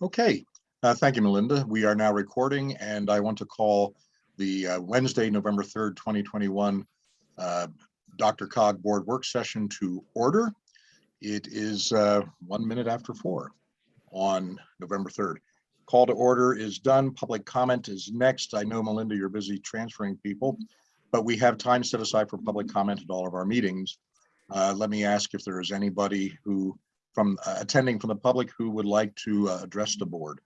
Okay, uh, thank you, Melinda. We are now recording and I want to call the uh, Wednesday, November 3rd, 2021 uh, DRCOG Board Work Session to order. It is uh, one minute after four on November 3rd. Call to order is done. Public comment is next. I know, Melinda, you're busy transferring people, but we have time set aside for public comment at all of our meetings. Uh, Let me ask if there is anybody who from uh, attending from the public who would like to uh, address the board.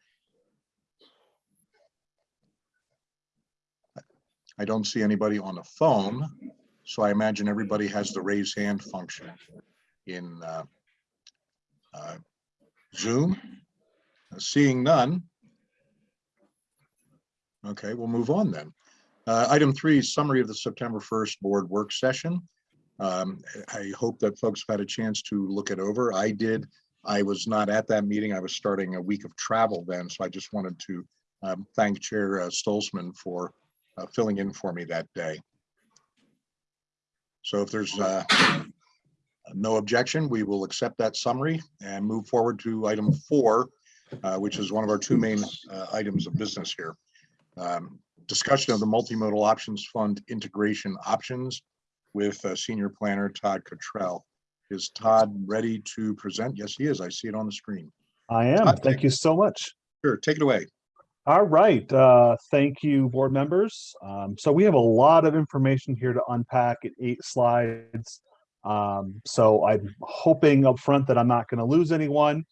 I don't see anybody on the phone, so I imagine everybody has the raise hand function in uh, uh, Zoom. Seeing none. Okay, we'll move on then. Uh, Item three, summary of the September 1st board work session. Um, I hope that folks have had a chance to look it over. I did. I was not at that meeting. I was starting a week of travel then, so I just wanted to um, thank Chair uh, Stolzman for uh, filling in for me that day. So if there's uh, no objection, we will accept that summary and move forward to item four, uh, which is one of our two main uh, items of business here. Um, Discussion of the Multimodal Options Fund integration options with uh, Senior Planner Todd Cottrell. Is Todd ready to present? Yes, he is. I see it on the screen. I am. Todd, Thank you so much. Sure, take it away. All right. Uh, thank you, board members. Um, so we have a lot of information here to unpack at eight slides. Um, so I'm hoping up front that I'm not going to lose anyone.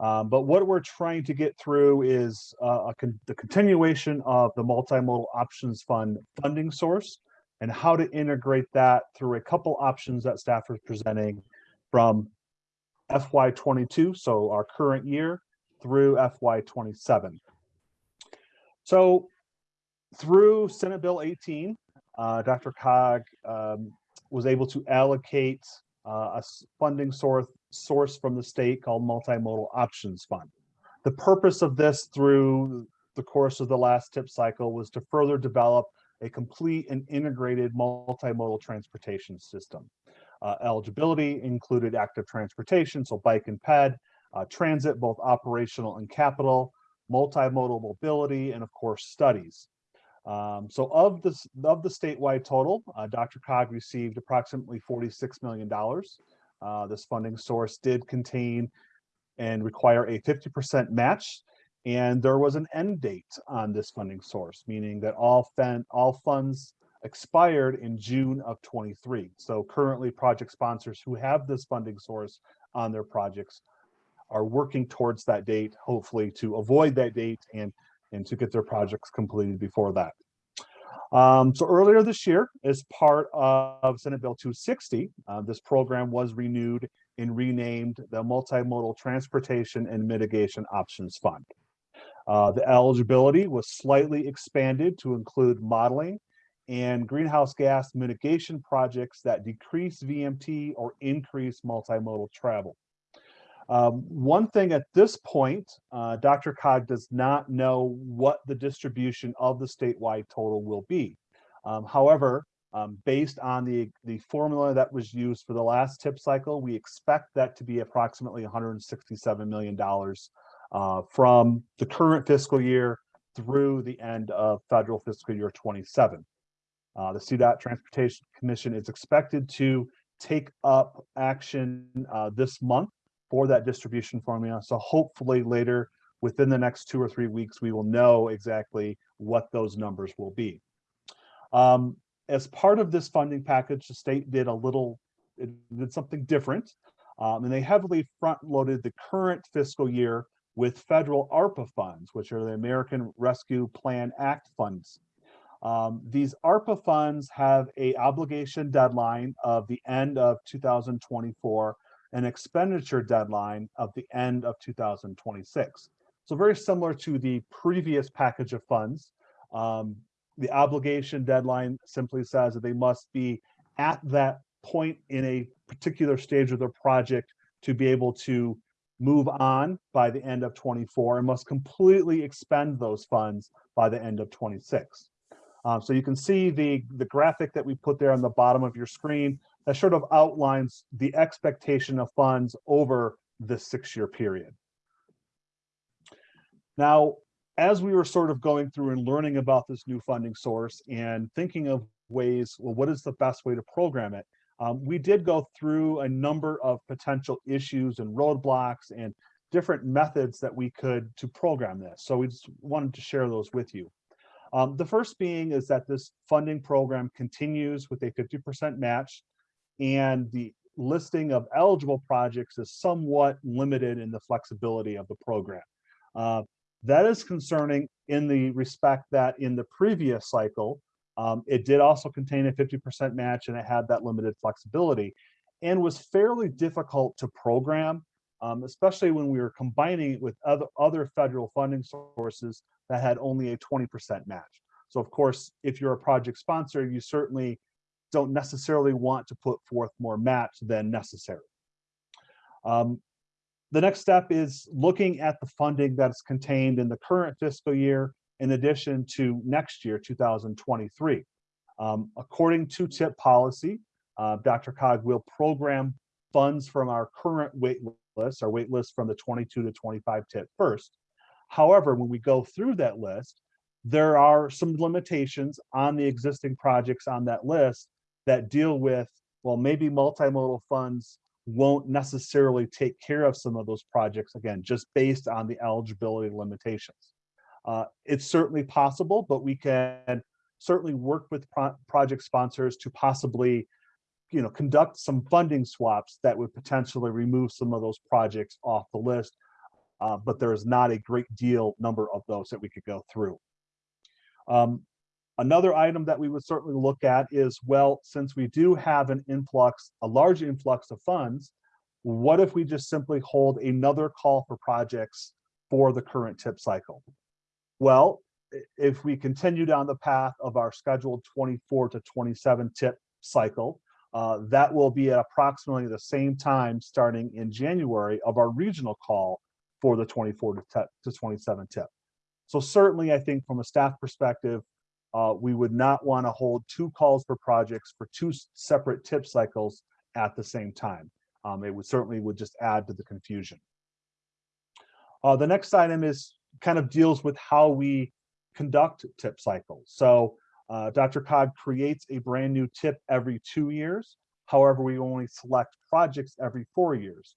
Um, but what we're trying to get through is uh, a con the continuation of the multimodal options fund funding source and how to integrate that through a couple options that staff is presenting from FY22, so our current year, through FY27. So through Senate Bill 18, uh, DRCOG um, was able to allocate uh, a funding source, source from the state called Multimodal Options Fund. The purpose of this through the course of the last tip cycle was to further develop a complete and integrated multimodal transportation system. Uh, eligibility included active transportation, so bike and ped, uh, transit, both operational and capital, multimodal mobility, and of course, studies. Um, so of the, of the statewide total, uh, DRCOG received approximately $46 million. Uh, this funding source did contain and require a 50% match and there was an end date on this funding source, meaning that all, all funds expired in June of 23. So currently project sponsors who have this funding source on their projects are working towards that date, hopefully to avoid that date and, and to get their projects completed before that. Um, so earlier this year, as part of Senate Bill 260, uh, this program was renewed and renamed the Multimodal Transportation and Mitigation Options Fund. Uh, the eligibility was slightly expanded to include modeling and greenhouse gas mitigation projects that decrease VMT or increase multimodal travel. Um, one thing at this point, uh, DRCOG does not know what the distribution of the statewide total will be. Um, however, um, based on the, the formula that was used for the last tip cycle, we expect that to be approximately $167 million uh, from the current fiscal year through the end of federal fiscal year 27. Uh, the CDOT Transportation Commission is expected to take up action uh, this month for that distribution formula. So hopefully later within the next two or three weeks, we will know exactly what those numbers will be. Um, as part of this funding package, the state did a little, it did something different. Um, and they heavily front loaded the current fiscal year with federal ARPA funds, which are the American Rescue Plan Act funds. Um, these ARPA funds have a obligation deadline of the end of 2024, an expenditure deadline of the end of 2026. So very similar to the previous package of funds, um, the obligation deadline simply says that they must be at that point in a particular stage of the project to be able to move on by the end of 24 and must completely expend those funds by the end of 26. Um, so you can see the, the graphic that we put there on the bottom of your screen. that sort of outlines the expectation of funds over this six-year period. Now, as we were sort of going through and learning about this new funding source and thinking of ways, well, what is the best way to program it? Um, we did go through a number of potential issues and roadblocks and different methods that we could to program this. So we just wanted to share those with you. Um, the first being is that this funding program continues with a 50% match and the listing of eligible projects is somewhat limited in the flexibility of the program. Uh, that is concerning in the respect that in the previous cycle, um, it did also contain a 50% match and it had that limited flexibility and was fairly difficult to program, um, especially when we were combining it with other, other federal funding sources that had only a 20% match. So of course, if you're a project sponsor, you certainly don't necessarily want to put forth more match than necessary. Um, the next step is looking at the funding that's contained in the current fiscal year in addition to next year, 2023. Um, according to TIP policy, uh, DRCOG will program funds from our current wait list, our wait list from the 22 to 25 TIP first. However, when we go through that list, there are some limitations on the existing projects on that list that deal with, well, maybe multimodal funds won't necessarily take care of some of those projects, again, just based on the eligibility limitations. Uh, it's certainly possible, but we can certainly work with pro project sponsors to possibly you know, conduct some funding swaps that would potentially remove some of those projects off the list. Uh, but there is not a great deal number of those that we could go through. Um, Another item that we would certainly look at is, well, since we do have an influx, a large influx of funds, what if we just simply hold another call for projects for the current tip cycle? Well, if we continue down the path of our scheduled 24 to 27 tip cycle, uh, that will be at approximately the same time starting in January of our regional call for the 24 to, to 27 tip. So certainly, I think from a staff perspective, uh, we would not want to hold two calls for projects for two separate tip cycles at the same time. Um, it would certainly would just add to the confusion. Uh, the next item is kind of deals with how we conduct tip cycles. So uh, DRCOG creates a brand new tip every two years. However, we only select projects every four years.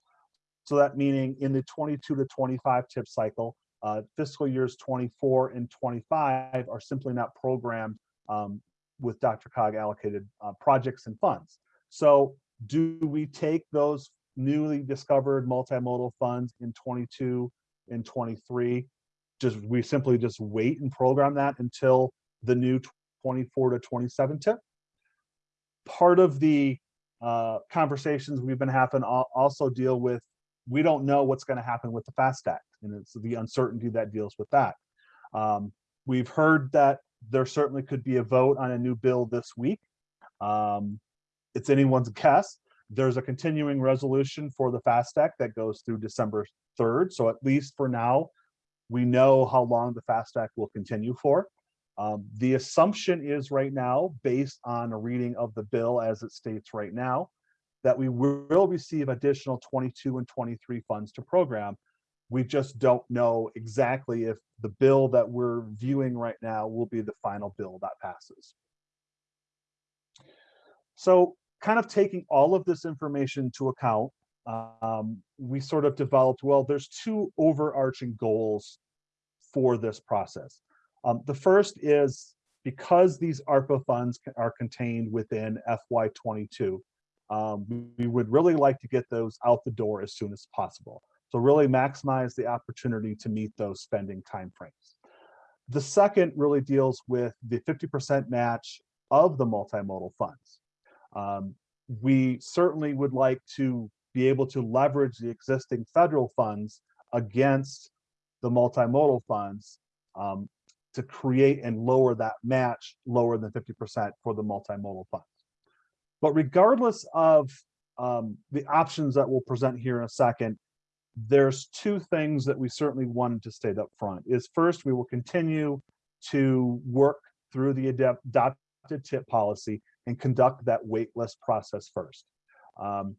So that meaning in the 22 to 25 tip cycle, uh, fiscal years 24 and 25 are simply not programmed um, with DRCOG allocated uh, projects and funds. So do we take those newly discovered multimodal funds in 22 and 23? Just we simply just wait and program that until the new 24 to 27 tip. Part of the uh, conversations we've been having also deal with we don't know what's going to happen with the FAST Act, and it's the uncertainty that deals with that. Um, we've heard that there certainly could be a vote on a new bill this week. Um, it's anyone's guess. There's a continuing resolution for the FAST Act that goes through December 3rd. So at least for now, we know how long the FAST Act will continue for. Um, the assumption is right now, based on a reading of the bill as it states right now, that we will receive additional 22 and 23 funds to program. We just don't know exactly if the bill that we're viewing right now will be the final bill that passes. So kind of taking all of this information to account, um, we sort of developed, well, there's two overarching goals for this process. Um, the first is because these ARPA funds are contained within FY22, um, we would really like to get those out the door as soon as possible. So really maximize the opportunity to meet those spending timeframes. The second really deals with the 50% match of the multimodal funds. Um, we certainly would like to be able to leverage the existing federal funds against the multimodal funds um, to create and lower that match lower than 50% for the multimodal funds. But regardless of um, the options that we'll present here in a second, there's two things that we certainly wanted to state up front. Is first, we will continue to work through the adopted tip policy and conduct that wait list process first. Um,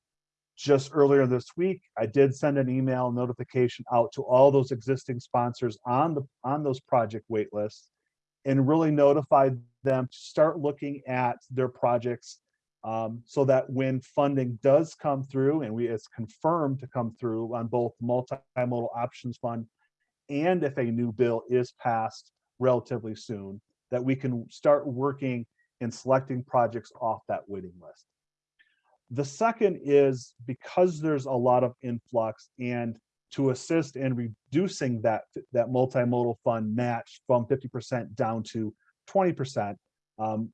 just earlier this week, I did send an email notification out to all those existing sponsors on the, on those project wait lists and really notified them to start looking at their projects um, so that when funding does come through and we, it's confirmed to come through on both multimodal options fund and if a new bill is passed relatively soon, that we can start working and selecting projects off that waiting list. The second is because there's a lot of influx and to assist in reducing that, that multimodal fund match from 50% down to 20%, um,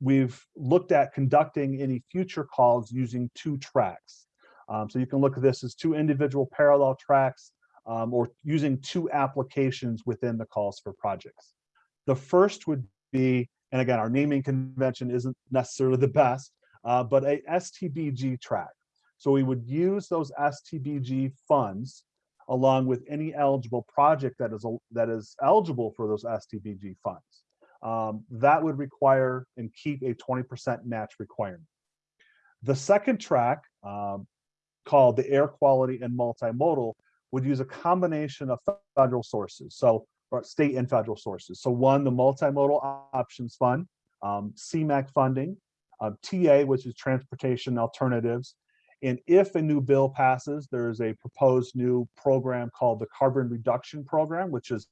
we've looked at conducting any future calls using two tracks. Um, so you can look at this as two individual parallel tracks um, or using two applications within the calls for projects. The first would be, and again, our naming convention isn't necessarily the best, uh, but a STBG track. So we would use those STBG funds along with any eligible project that is, that is eligible for those STBG funds. Um, that would require and keep a 20% match requirement. The second track, um, called the air quality and multimodal, would use a combination of federal sources. So state and federal sources. So one, the multimodal options fund, um, CMAQ funding, uh, TA, which is transportation alternatives. And if a new bill passes, there's a proposed new program called the carbon reduction program, which is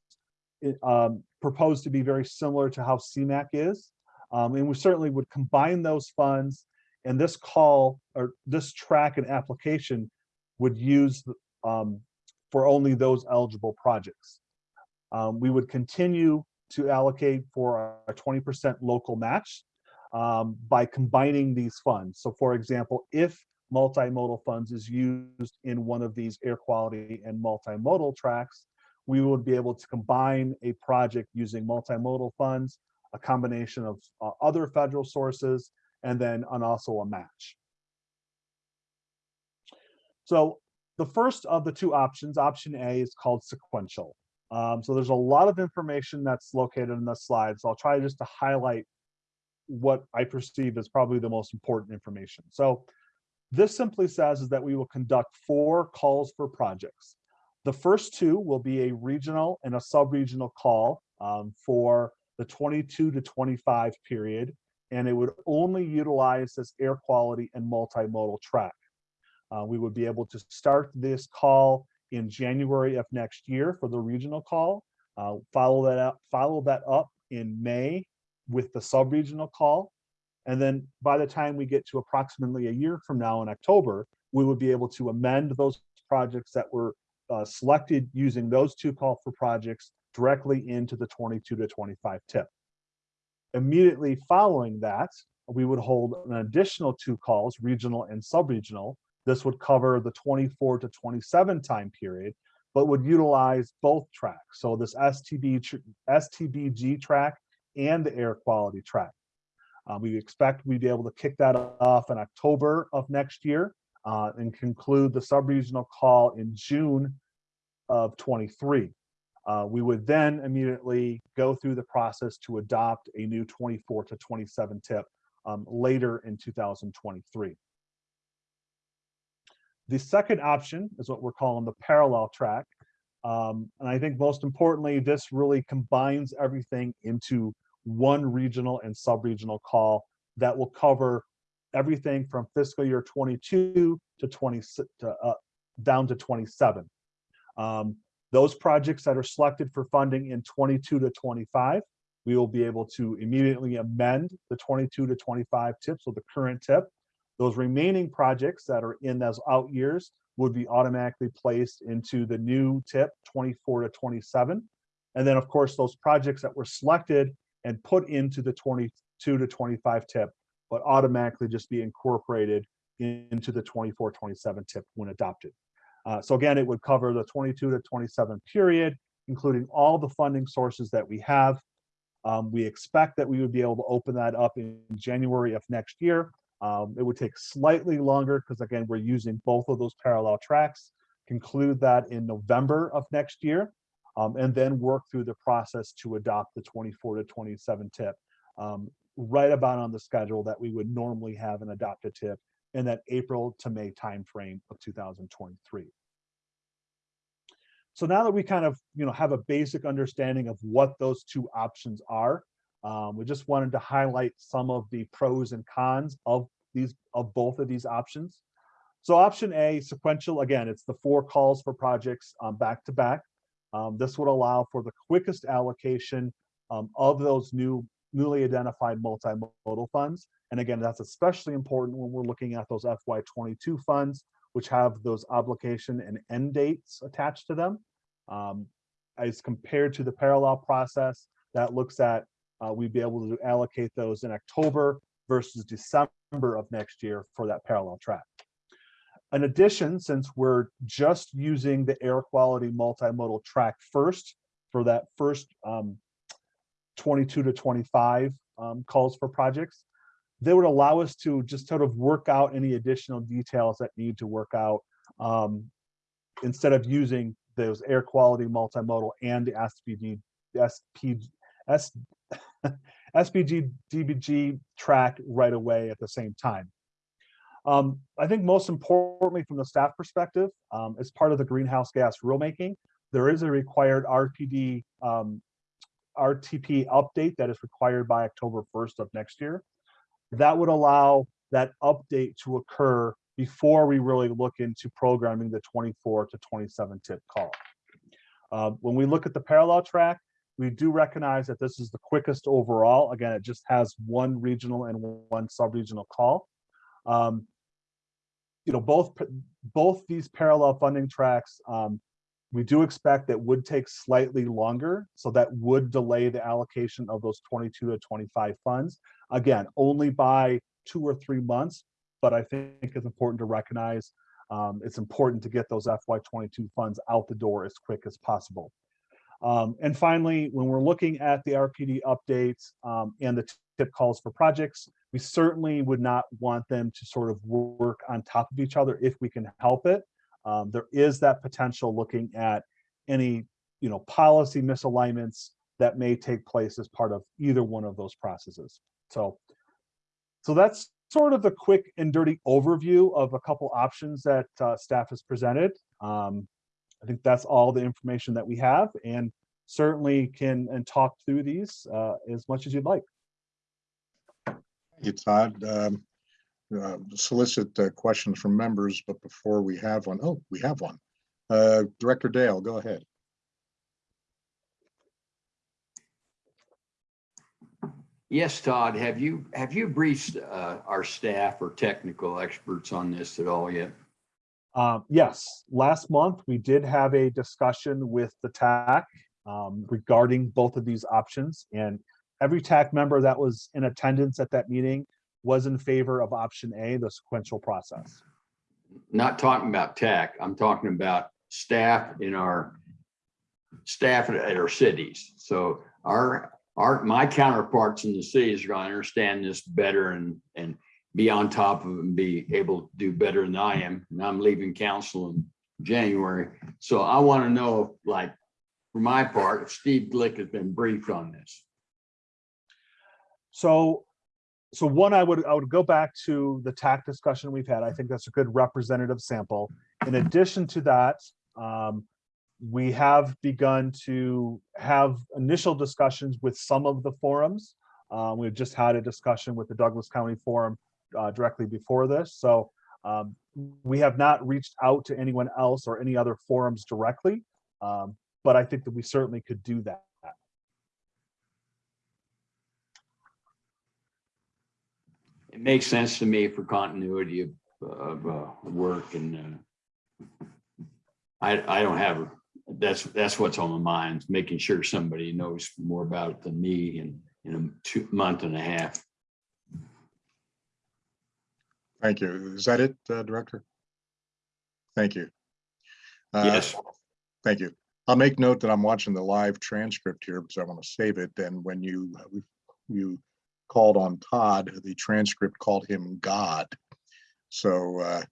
um, proposed to be very similar to how CMAQ is. Um, and we certainly would combine those funds and this call or this track and application would use um, for only those eligible projects. Um, we would continue to allocate for our 20% local match um, by combining these funds. So for example, if multimodal funds is used in one of these air quality and multimodal tracks, we would be able to combine a project using multimodal funds, a combination of uh, other federal sources, and then and also a match. So the first of the two options, option A, is called sequential. Um, so there's a lot of information that's located in the slide. So I'll try just to highlight what I perceive as probably the most important information. So this simply says is that we will conduct four calls for projects. The first two will be a regional and a sub-regional call um, for the 22 to 25 period, and it would only utilize this air quality and multimodal track. Uh, we would be able to start this call in January of next year for the regional call. Uh, follow that up, follow that up in May with the sub-regional call. And then by the time we get to approximately a year from now in October, we would be able to amend those projects that were uh, selected using those two call for projects directly into the 22 to 25 tip. Immediately following that, we would hold an additional two calls, regional and sub-regional, this would cover the 24 to 27 time period, but would utilize both tracks. So this STB, STBG track and the air quality track. Uh, we expect we'd be able to kick that off in October of next year uh, and conclude the sub-regional call in June of 23. Uh, we would then immediately go through the process to adopt a new 24 to 27 tip um, later in 2023. The second option is what we're calling the parallel track. Um, and I think most importantly, this really combines everything into one regional and sub-regional call that will cover everything from fiscal year 22 to 20 to, uh, down to 27. Um, those projects that are selected for funding in 22 to 25, we will be able to immediately amend the 22 to 25 tips, so the current tip, those remaining projects that are in those out years would be automatically placed into the new tip 24 to 27. And then of course, those projects that were selected and put into the 22 to 25 tip would automatically just be incorporated into the 24, 27 tip when adopted. Uh, so again, it would cover the 22 to 27 period, including all the funding sources that we have. Um, we expect that we would be able to open that up in January of next year. Um, it would take slightly longer because again, we're using both of those parallel tracks, conclude that in November of next year, um, and then work through the process to adopt the 24 to 27 tip um, right about on the schedule that we would normally have an adopt a tip in that April to May timeframe of 2023. So now that we kind of, you know, have a basic understanding of what those two options are, um, we just wanted to highlight some of the pros and cons of these, of both of these options. So option A, sequential, again, it's the four calls for projects um, back to back. Um, this would allow for the quickest allocation um, of those new newly identified multimodal funds. And again, that's especially important when we're looking at those FY22 funds, which have those obligation and end dates attached to them. As compared to the parallel process that looks at, uh, we'd be able to allocate those in October versus December of next year for that parallel track. In addition, since we're just using the air quality multimodal track first for that first um, 22 to 25 um, calls for projects, they would allow us to just sort of work out any additional details that need to work out um, instead of using those air quality multimodal and the SPG, SP, S, SPG DBG track right away at the same time. Um, I think most importantly from the staff perspective, um, as part of the greenhouse gas rulemaking, there is a required RPD um, RTP update that is required by October 1st of next year. That would allow that update to occur before we really look into programming the 24 to 27 tip call. Uh, when we look at the parallel track, we do recognize that this is the quickest overall. Again, it just has one regional and one sub-regional call. Um, you know, both both these parallel funding tracks, um, we do expect that would take slightly longer. So that would delay the allocation of those 22 to 25 funds. Again, only by two or three months, but I think it's important to recognize um, it's important to get those FY22 funds out the door as quick as possible. Um, and finally, when we're looking at the RPD updates um, and the tip calls for projects, we certainly would not want them to sort of work on top of each other if we can help it. Um, there is that potential looking at any, you know, policy misalignments that may take place as part of either one of those processes. So, so that's sort of the quick and dirty overview of a couple options that uh, staff has presented. Um, I think that's all the information that we have and certainly can and talk through these uh, as much as you'd like. Thank you, Todd. Um, uh, Solicit uh, questions from members, but before we have one, oh, we have one. Uh, Director Dale, go ahead. Yes, Todd, have you, have you briefed uh, our staff or technical experts on this at all yet? Um, yes, last month we did have a discussion with the TAC um, regarding both of these options and every TAC member that was in attendance at that meeting was in favor of option A, the sequential process. Not talking about TAC, I'm talking about staff in our, staff at- our cities. So our, our, my counterparts in the cities are gonna understand this better and, and be on top of and be able to do better than I am. And I'm leaving council in January. So I want to know, like, for my part, if Steve Glick has been briefed on this. So, so one, I would, I would go back to the TAC discussion we've had. I think that's a good representative sample. In addition to that, um, we have begun to have initial discussions with some of the forums. Uh, we've just had a discussion with the Douglas County Forum uh, directly before this. So um, we have not reached out to anyone else or any other forums directly. Um, but I think that we certainly could do that. It makes sense to me for continuity of, of uh, work and uh, I, I don't have, that's, that's what's on my mind, making sure somebody knows more about it than me in, in a two, month and a half. Thank you. Is that it, uh, Director? Thank you. Uh, Yes, Thank you. I'll make note that I'm watching the live transcript here because I want to save it. And when you, you called on Todd, the transcript called him God. So uh,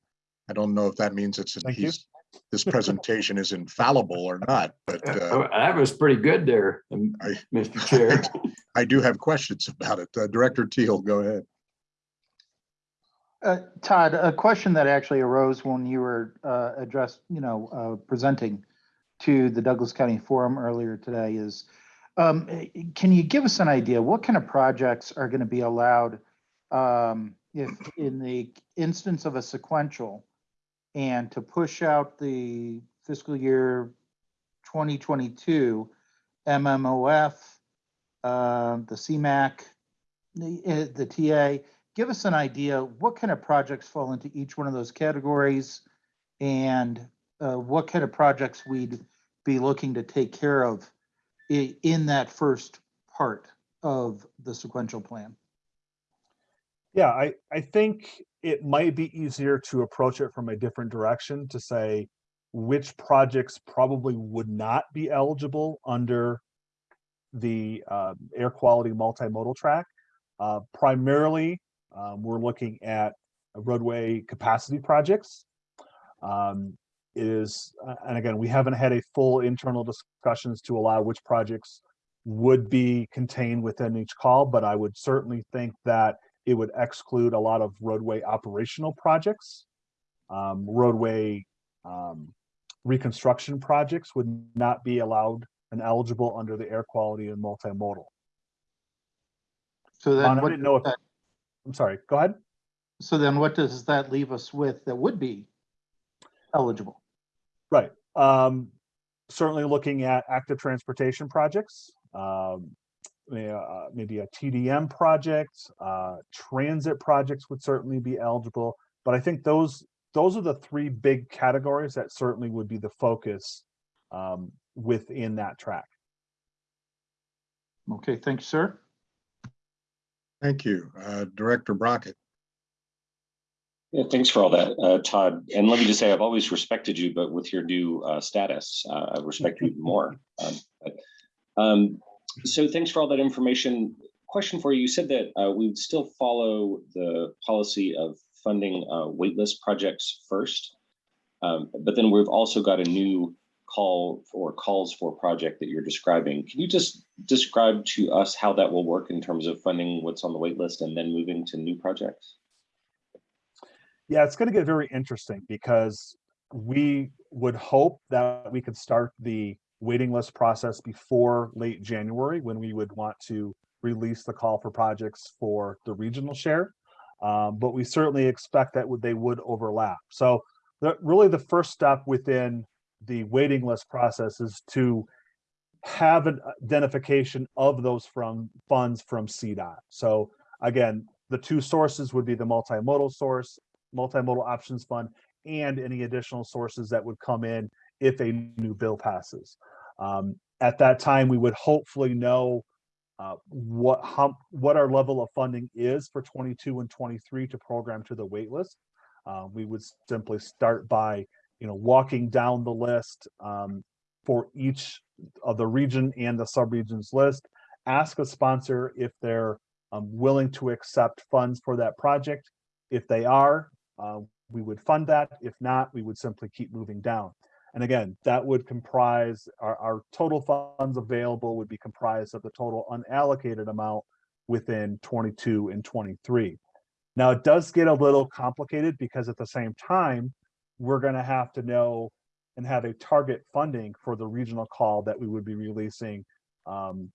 I don't know if that means it's, Thank you. he's, this presentation is infallible or not, but uh, Oh, That was pretty good there, um, I- Mr. Chair. I do have questions about it. Uh, Director Teal, go ahead. Uh, Todd, a question that actually arose when you were uh, addressed, you know, uh, presenting to the Douglas County Forum earlier today is, um, can you give us an idea, what kind of projects are going to be allowed um, if in the instance of a sequential and to push out the fiscal year 2022 MMOF, uh, the CMAQ, the, eh, the TA, give us an idea, what kind of projects fall into each one of those categories? And uh, what kind of projects we'd be looking to take care of in that first part of the sequential plan? Yeah, I, I think it might be easier to approach it from a different direction to say which projects probably would not be eligible under the uh, air quality multimodal track. Uh, primarily, um, we're looking at roadway capacity projects. Um, it is, uh, and again, we haven't had a full internal discussions to allow which projects would be contained within each call, but I would certainly think that it would exclude a lot of roadway operational projects. Um, roadway, um, reconstruction projects would not be allowed and eligible under the air quality and multimodal. So then I didn't know if, that- I'm sorry, go ahead. so then what does that leave us with that would be eligible? Right. Um, certainly looking at active transportation projects, um, uh, maybe a TDM project, uh, transit projects would certainly be eligible. But I think those, those are the three big categories that certainly would be the focus, um, within that track. Okay, thanks, sir. Thank you. Uh, Director Brockett. Yeah, thanks for all that, uh, Todd. And let me just say, I've always respected you, but with your new uh, status, uh, I respect you even more. Um, but, um, so thanks for all that information. Question for you, you said that uh, we would still follow the policy of funding uh, waitlist projects first. Um, but then we've also got a new call or calls for project that you're describing. Can you just describe to us how that will work in terms of funding what's on the waitlist and then moving to new projects? Yeah, it's gonna get very interesting because we would hope that we could start the waiting list process before late January, when we would want to release the call for projects for the regional share. Um, but we certainly expect that they would overlap. So the, really the first step within the waiting list process is to have an identification of those from funds from CDOT. So again, the two sources would be the multimodal source multimodal options fund and any additional sources that would come in if a new bill passes. Um, at that time, we would hopefully know uh, what how what our level of funding is for 22 and 23 to program to the wait list. Uh, we would simply start by you know walking down the list um, for each of the region and the subregions list. Ask a sponsor if they're um, willing to accept funds for that project. If they are, uh, we would fund that. If not, we would simply keep moving down. And again, that would comprise, our, our total funds available would be comprised of the total unallocated amount within 22 and 23. Now, it does get a little complicated because at the same time, we're gonna have to know and have a target funding for the regional call that we would be releasing um,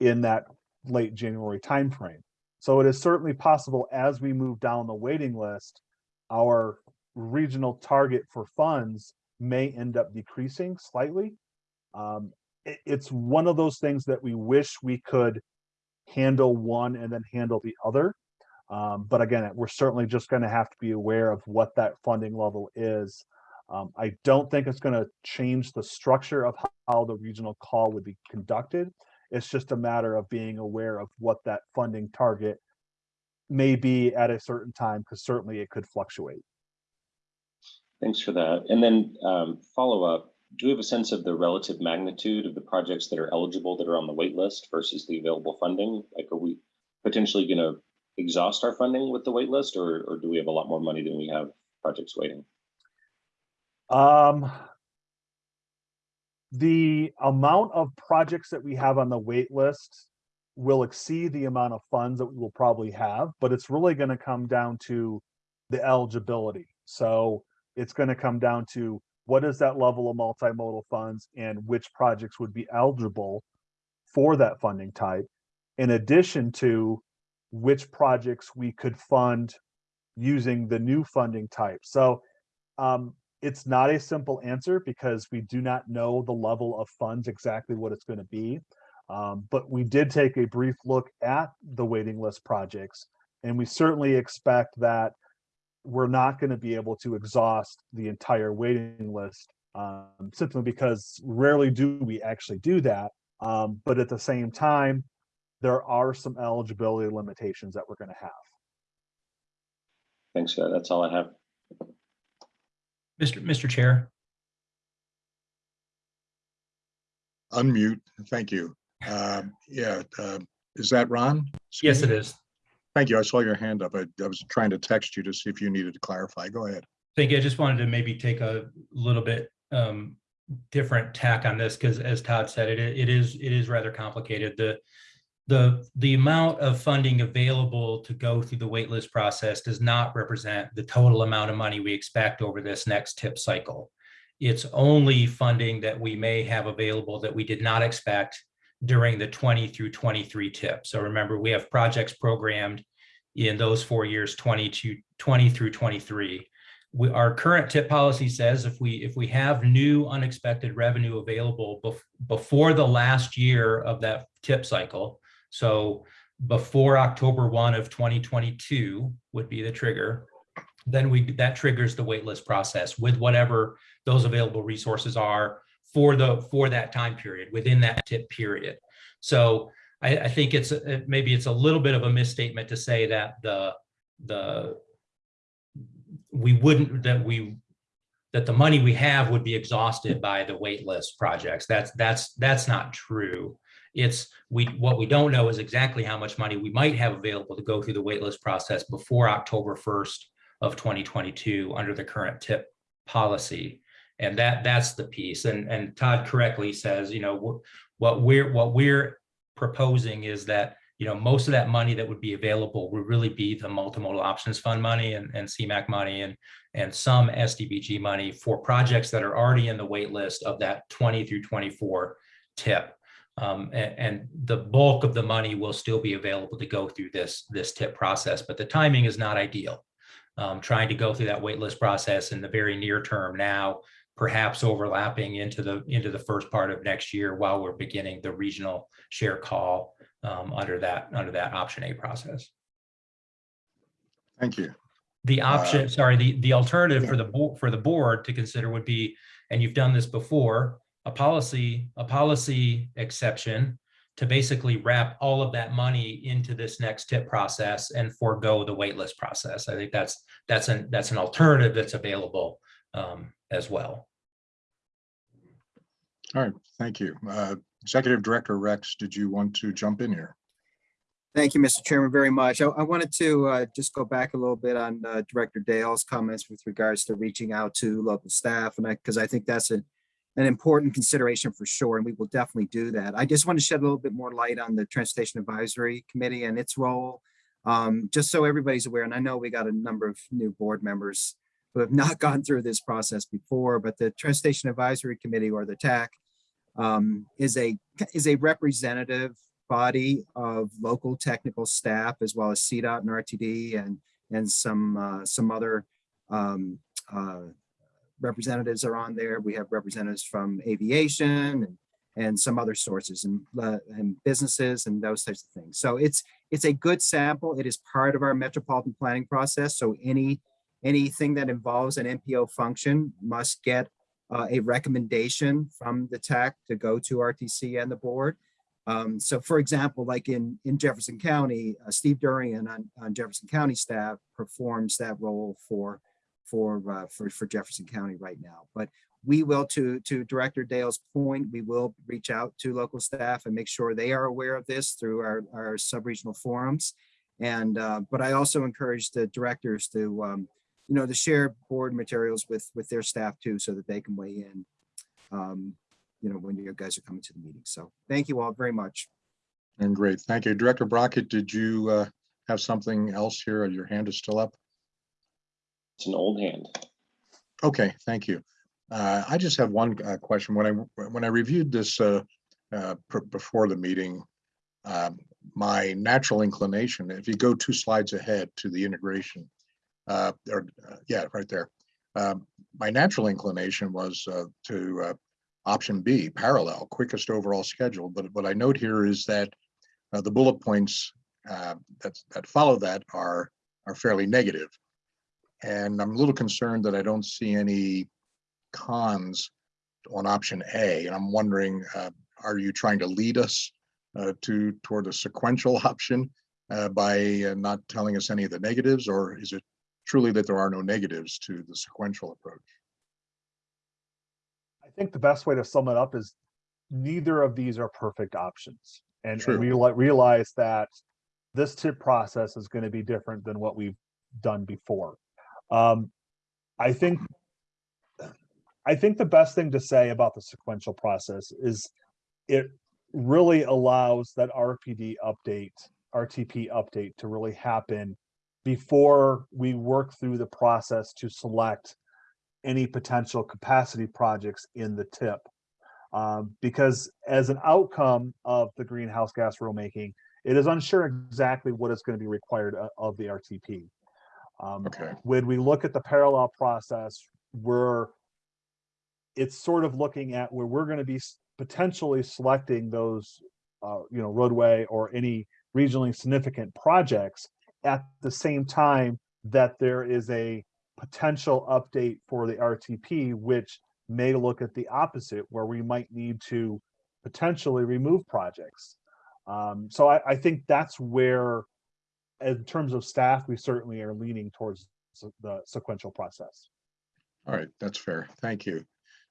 in that late January timeframe. So it is certainly possible as we move down the waiting list, our regional target for funds may end up decreasing slightly. Um, it- it's one of those things that we wish we could handle one and then handle the other. Um, but again, we're certainly just going to have to be aware of what that funding level is. Um, I don't think it's going to change the structure of how the regional call would be conducted. It's just a matter of being aware of what that funding target may be at a certain time, because certainly it could fluctuate. Thanks for that. And then um, follow up, do we have a sense of the relative magnitude of the projects that are eligible that are on the wait list versus the available funding? Like, are we potentially going to exhaust our funding with the wait list or, or do we have a lot more money than we have projects waiting? Um, the amount of projects that we have on the wait list will exceed the amount of funds that we will probably have, but it's really gonna come down to the eligibility. So it's gonna come down to what is that level of multimodal funds and which projects would be eligible for that funding type, in addition to which projects we could fund using the new funding type. So um, it's not a simple answer because we do not know the level of funds exactly what it's going to be. Um, but we did take a brief look at the waiting list projects, and we certainly expect that we're not going to be able to exhaust the entire waiting list um, simply because rarely do we actually do that. Um, but at the same time, there are some eligibility limitations that we're going to have. Thanks, that's all I have. Mr. Mr. Chair, Unmute, thank you. Um, Yeah, uh, is that Ron? yes, it is. Thank you. I saw your hand up. I I was trying to text you to see if you needed to clarify. Go ahead. Thank you. I just wanted to maybe take a little bit um, different tack on this because as Todd said, it, it is, it is rather complicated. The, the, the amount of funding available to go through the waitlist process does not represent the total amount of money we expect over this next tip cycle. It's only funding that we may have available that we did not expect during the 20 through 23 tip. So remember, we have projects programmed in those four years, 20 to 20 through 23 we, our current tip policy says if we if we have new unexpected revenue available bef before the last year of that tip cycle, so before October 1 of 2022 would be the trigger, then we that triggers the waitlist process with whatever those available resources are for the for that time period within that tip period. So I, I think it's a- maybe it's a little bit of a misstatement to say that the the we wouldn't, that we, that the money we have would be exhausted by the waitlist projects. That's, that's, that's not true. It's, we, what we don't know is exactly how much money we might have available to go through the waitlist process before October 1st of 2022 under the current tip policy. And that, that's the piece. And, and Todd correctly says, you know, what we're, what we're proposing is that you know, most of that money that would be available would really be the multimodal options fund money and, and CMAQ money and, and some STBG money for projects that are already in the wait list of that 20 through 24 tip. Um, and, and the bulk of the money will still be available to go through this, this tip process, but the timing is not ideal. Um, trying to go through that waitlist process in the very near term now, perhaps overlapping into the, into the first part of next year while we're beginning the regional share call um, under that, under that option A process. Thank you. The option, sorry, the, the alternative for the board, for the board to consider would be, and you've done this before, a policy, a policy exception to basically wrap all of that money into this next tip process and forego the waitlist process. I think that's, that's an, that's an alternative that's available um, as well. All right, thank you. Uh, Executive Director Rex, did you want to jump in here? Thank you, Mr. Chairman, very much. I, I wanted to uh, just go back a little bit on uh, Director Dale's comments with regards to reaching out to local staff, and I, because I think that's a, an important consideration for sure, and we will definitely do that. I just want to shed a little bit more light on the Transportation Advisory Committee and its role, um, just so everybody's aware, and I know we got a number of new board members who have not gone through this process before, but the Transportation Advisory Committee or the TAC um, is a is a representative body of local technical staff as well as CDOT and RTD and and some uh, some other um, uh, representatives are on there. We have representatives from aviation and and some other sources and uh, and businesses and those types of things. So it's it's a good sample. It is part of our metropolitan planning process. So any anything that involves an MPO function must get uh, a recommendation from the TAC to go to RTC and the board. Um, so for example, like in, in Jefferson County, uh, Steve Durian on, on Jefferson County staff performs that role for, for, uh, for, for Jefferson County right now. But we will, to, to Director Dale's point, we will reach out to local staff and make sure they are aware of this through our, our sub-regional forums. And, uh, but I also encourage the directors to, um, you know, to share board materials with, with their staff too, so that they can weigh in. Um, you know, when you guys are coming to the meeting. So thank you all very much. And great, thank you. Director Brockett, did you uh, have something else here? Your hand is still up? It's an old hand. Okay, thank you. Uh, I just have one uh, question. When I, when I reviewed this uh, uh, before the meeting, um, my natural inclination, if you go two slides ahead to the integration, uh, or, uh, yeah, right there. Um, My natural inclination was to option B, parallel, quickest overall schedule. But what I note here is that the bullet points that, that follow that are, are fairly negative. And I'm a little concerned that I don't see any cons on option A. And I'm wondering, uh, are you trying to lead us uh, to, toward a sequential option uh, by uh, not telling us any of the negatives? Or is it truly that there are no negatives to the sequential approach? I think the best way to sum it up is neither of these are perfect options. And, True. and reali- realize that this tip process is going to be different than what we've done before. Um, I think, I think the best thing to say about the sequential process is it really allows that RPD update, RTP update to really happen before we work through the process to select any potential capacity projects in the tip. Um, because as an outcome of the greenhouse gas rulemaking, it is unsure exactly what is going to be required of the RTP. Um, Okay, when we look at the parallel process, we're it's sort of looking at where we're going to be potentially selecting those, uh, you know, roadway or any regionally significant projects at the same time that there is a potential update for the RTP, which may look at the opposite, where we might need to potentially remove projects. Um, so I, I think that's where, in terms of staff, we certainly are leaning towards the sequential process. all right, that's fair. Thank you.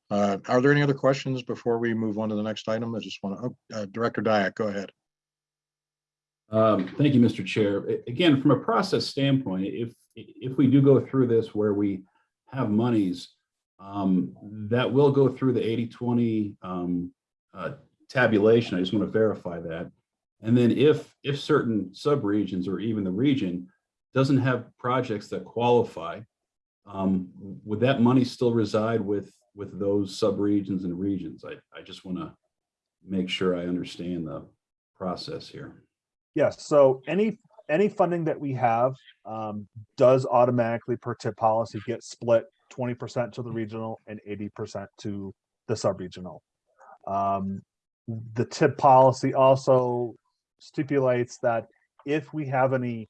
Uh, Are there any other questions before we move on to the next item? I just want to, Director Dyak, go ahead. Um, Thank you, Mr. Chair. Again, from a process standpoint, if, if we do go through this where we have monies, um, that will go through the 80-20 um, uh, tabulation. I just want to verify that. And then if, if certain subregions or even the region doesn't have projects that qualify, um, would that money still reside with, with those subregions and regions? I, I just want to make sure I understand the process here. Yes, so any, any funding that we have um, does automatically per tip policy get split twenty percent to the regional and eighty percent to the sub-regional. Um, the tip policy also stipulates that if we have any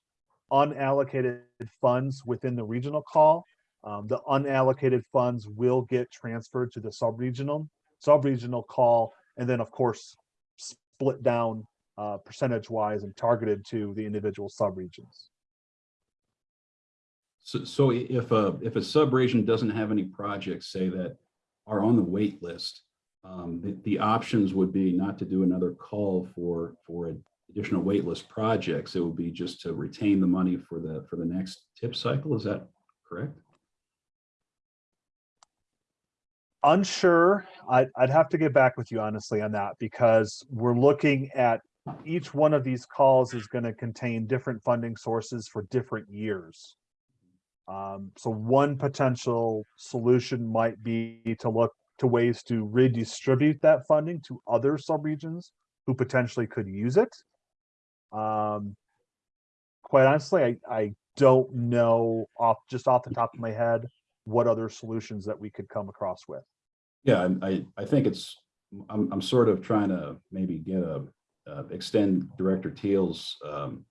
unallocated funds within the regional call, um, the unallocated funds will get transferred to the sub-regional, sub-regional call, and then of course, split down uh, percentage wise and targeted to the individual subregions. So, so if a, if a sub-region doesn't have any projects, say that are on the wait list, um, the, the options would be not to do another call for, for additional waitlist projects. It would be just to retain the money for the, for the next tip cycle. Is that correct? Unsure, I'd, I'd have to get back with you honestly on that because we're looking at each one of these calls is going to contain different funding sources for different years. Um, so one potential solution might be to look to ways to redistribute that funding to other subregions who potentially could use it. Um, quite honestly, I, I don't know off, just off the top of my head, what other solutions that we could come across with. Yeah, I- I, think it's, I'm, I'm sort of trying to maybe get a, uh, extend Director Teal's um,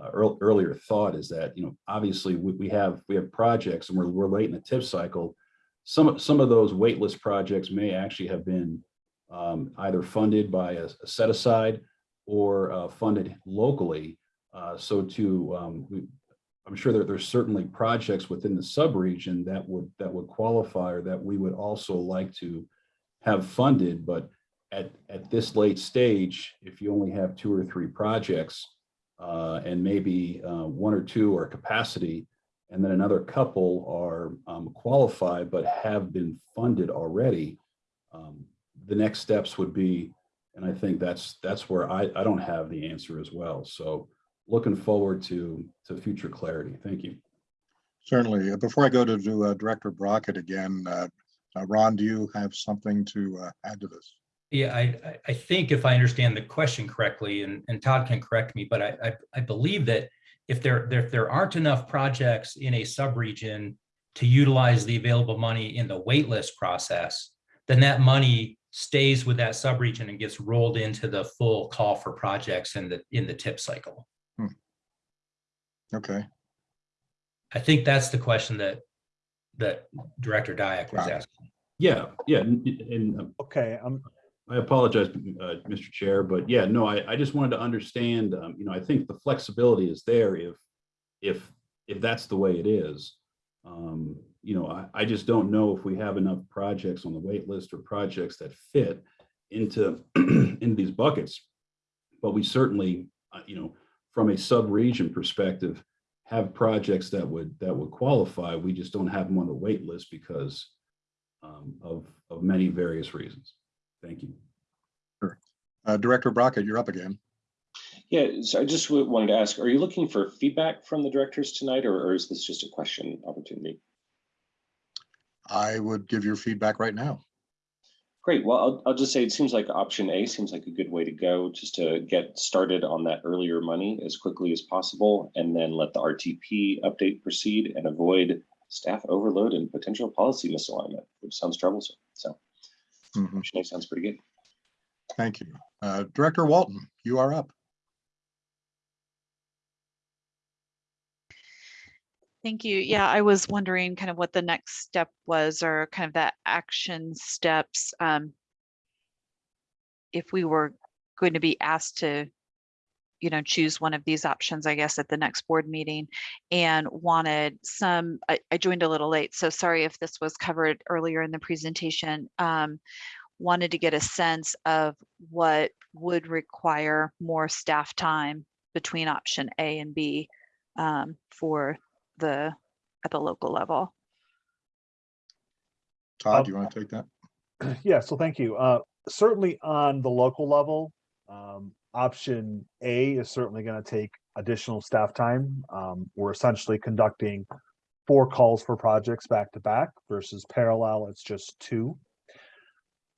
uh, earl- earlier thought is that, you know, obviously we, we have, we have projects and we're, we're late in the tip cycle. Some, of- some of those waitlist projects may actually have been um, either funded by a a set aside or uh, funded locally. Uh, So to, um, we, I'm sure that there's certainly projects within the sub-region that would, that would qualify or that we would also like to have funded, but at, at this late stage, if you only have two or three projects uh, and maybe uh, one or two are capacity, and then another couple are um, qualified but have been funded already, um, the next steps would be, and I think that's, that's where I, I don't have the answer as well. So looking forward to, to future clarity. Thank you. Certainly. Uh, Before I go to, to uh, Director Brockett again, uh, uh, Ron, do you have something to uh, add to this? Yeah, I, I- I think if I understand the question correctly, and, and Todd can correct me, but I, I, I believe that if there, there, if there aren't enough projects in a subregion to utilize the available money in the waitlist process, then that money stays with that subregion and gets rolled into the full call for projects in the, in the tip cycle. Okay, I think that's the question that, that Director Dyak was Got asking. Yeah, yeah, and, and um, Okay, um, I apologize, uh, Mr. Chair, but yeah, no, I, I just wanted to understand, um, you know, I think the flexibility is there if, if, if that's the way it is. Um, you know, I, I just don't know if we have enough projects on the wait list or projects that fit into, in these buckets. But we certainly, uh, you know, from a sub-region perspective, have projects that would, that would qualify. We just don't have them on the wait list because um, of, of many various reasons. Thank you. Uh, Director Brockett, you're up again. Yeah, so I just wanted to ask, are you looking for feedback from the directors tonight, or or is this just a question opportunity? I would give your feedback right now. Great, well, I'll, I'll just say, it seems like option A seems like a good way to go, just to get started on that earlier money as quickly as possible, and then let the RTP update proceed and avoid staff overload and potential policy misalignment, which sounds troublesome. So Mhm, option A sounds pretty good. Thank you. Uh, Director Walton, you are up. Thank you. Yeah, I was wondering kind of what the next step was or kind of that action steps. um, If we were going to be asked to, you know, choose one of these options, I guess, at the next board meeting and wanted some, I, I joined a little late, so sorry if this was covered earlier in the presentation. um, Wanted to get a sense of what would require more staff time between option A and B um, for the, at the local level. Todd, Um, do you want to take that? Yeah, so thank you. Uh, certainly on the local level, um, option A is certainly gonna take additional staff time. Um, we're essentially conducting four calls for projects back to back versus parallel, it's just two.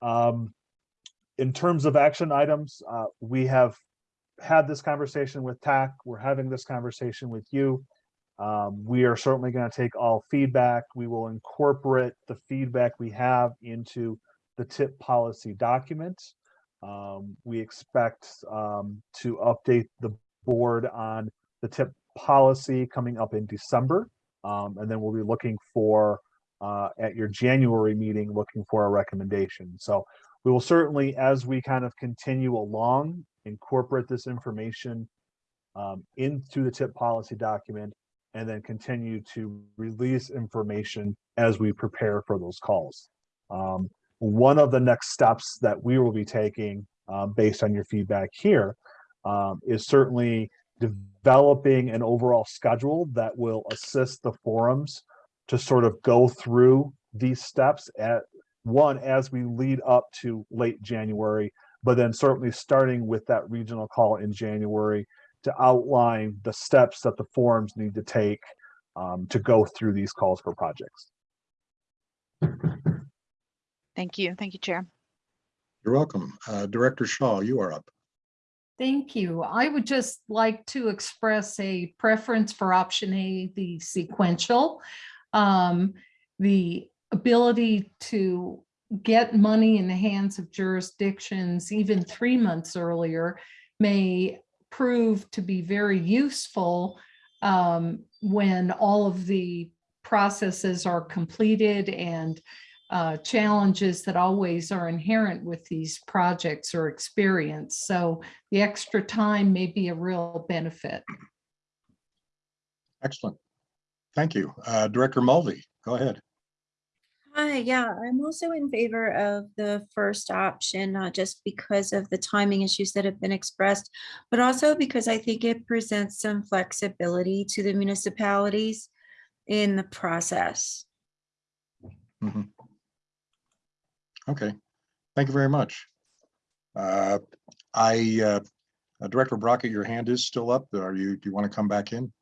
Um, in terms of action items, uh, we have had this conversation with TAC, we're having this conversation with you. Um, we are certainly gonna take all feedback. We will incorporate the feedback we have into the tip policy document. Um, we expect, um, to update the board on the tip policy coming up in December. Um, and then we'll be looking for, uh, at your January meeting, looking for a recommendation. So we will certainly, as we kind of continue along, incorporate this information um, into the tip policy document and then continue to release information as we prepare for those calls. Um, one of the next steps that we will be taking, um, based on your feedback here, um, is certainly developing an overall schedule that will assist the forums to sort of go through these steps at one, as we lead up to late January, but then certainly starting with that regional call in January to outline the steps that the forums need to take um, to go through these calls for projects. Thank you. Thank you, Chair. You're welcome. Uh, Director Shaw, you are up. Thank you. I would just like to express a preference for option A, the sequential. Um, the ability to get money in the hands of jurisdictions even three months earlier may prove to be very useful um, when all of the processes are completed and uh, challenges that always are inherent with these projects are experienced. So the extra time may be a real benefit. Excellent. Thank you. Uh, Director Mulvey, go ahead. Hi, yeah, I'm also in favor of the first option, not just because of the timing issues that have been expressed, but also because I think it presents some flexibility to the municipalities in the process. Okay, thank you very much. Uh, I, uh, uh, Director Brockett, your hand is still up. Are you, do you want to come back in?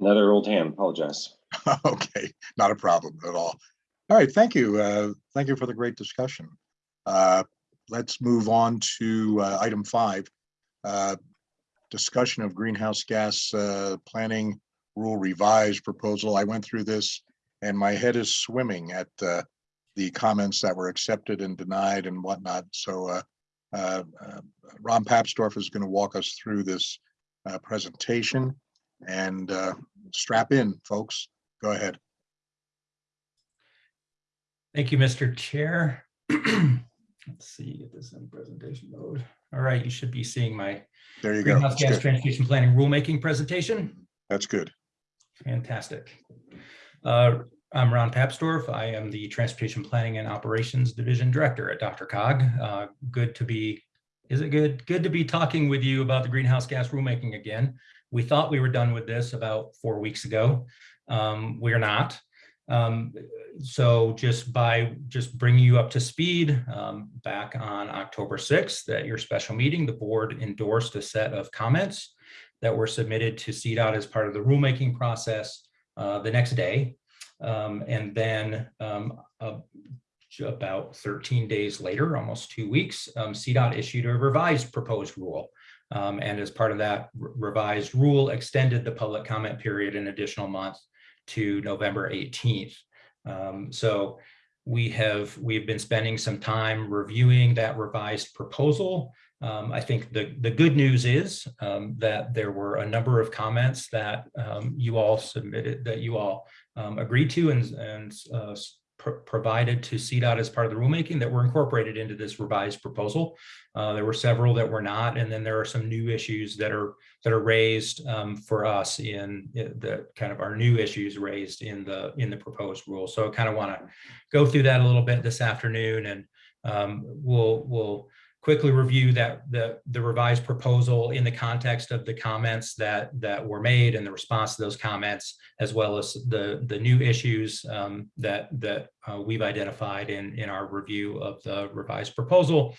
Another old hand, apologize. Okay, not a problem at all. All right, thank you. Uh, Thank you for the great discussion. Uh, Let's move on to uh, item five. uh, Discussion of greenhouse gas uh, planning rule revised proposal. I went through this and my head is swimming at uh, the comments that were accepted and denied and whatnot. So Ron Papsdorf is going to walk us through this presentation and strap in, folks. Go ahead. Thank you, Mr. Chair. Let's see, get this in presentation mode. All right, you should be seeing my There you go. greenhouse That's gas good. transportation planning rulemaking presentation. That's good. Fantastic. Uh, I'm Ron Papsdorf. I am the Transportation Planning and Operations Division Director at DRCOG. Uh, Good to be, is it good? Good to be talking with you about the greenhouse gas rulemaking again. We thought we were done with this about four weeks ago. Um, We're not. Um, So just by, just bringing you up to speed, um, back on October 6th at your special meeting, the board endorsed a set of comments that were submitted to CDOT as part of the rulemaking process uh, the next day. Um, And then uh, about 13 days later, almost two weeks, um, CDOT issued a revised proposed rule. Um, And as part of that revised rule, extended the public comment period an additional month to November 18th. Um, So we have, we've been spending some time reviewing that revised proposal. Um, I think the, the good news is um, that there were a number of comments that um, you all submitted, that you all um, agreed to and, and uh, pro- provided to CDOT as part of the rulemaking that were incorporated into this revised proposal. Uh, There were several that were not, and then there are some new issues that are, that are raised um, for us in in the kind of our new issues raised in the, in the proposed rule. So I kind of want to go through that a little bit this afternoon and um, we'll, we'll quickly review that, the, the revised proposal in the context of the comments that, that were made and the response to those comments, as well as the, the new issues um, that, that uh, we've identified in, in our review of the revised proposal.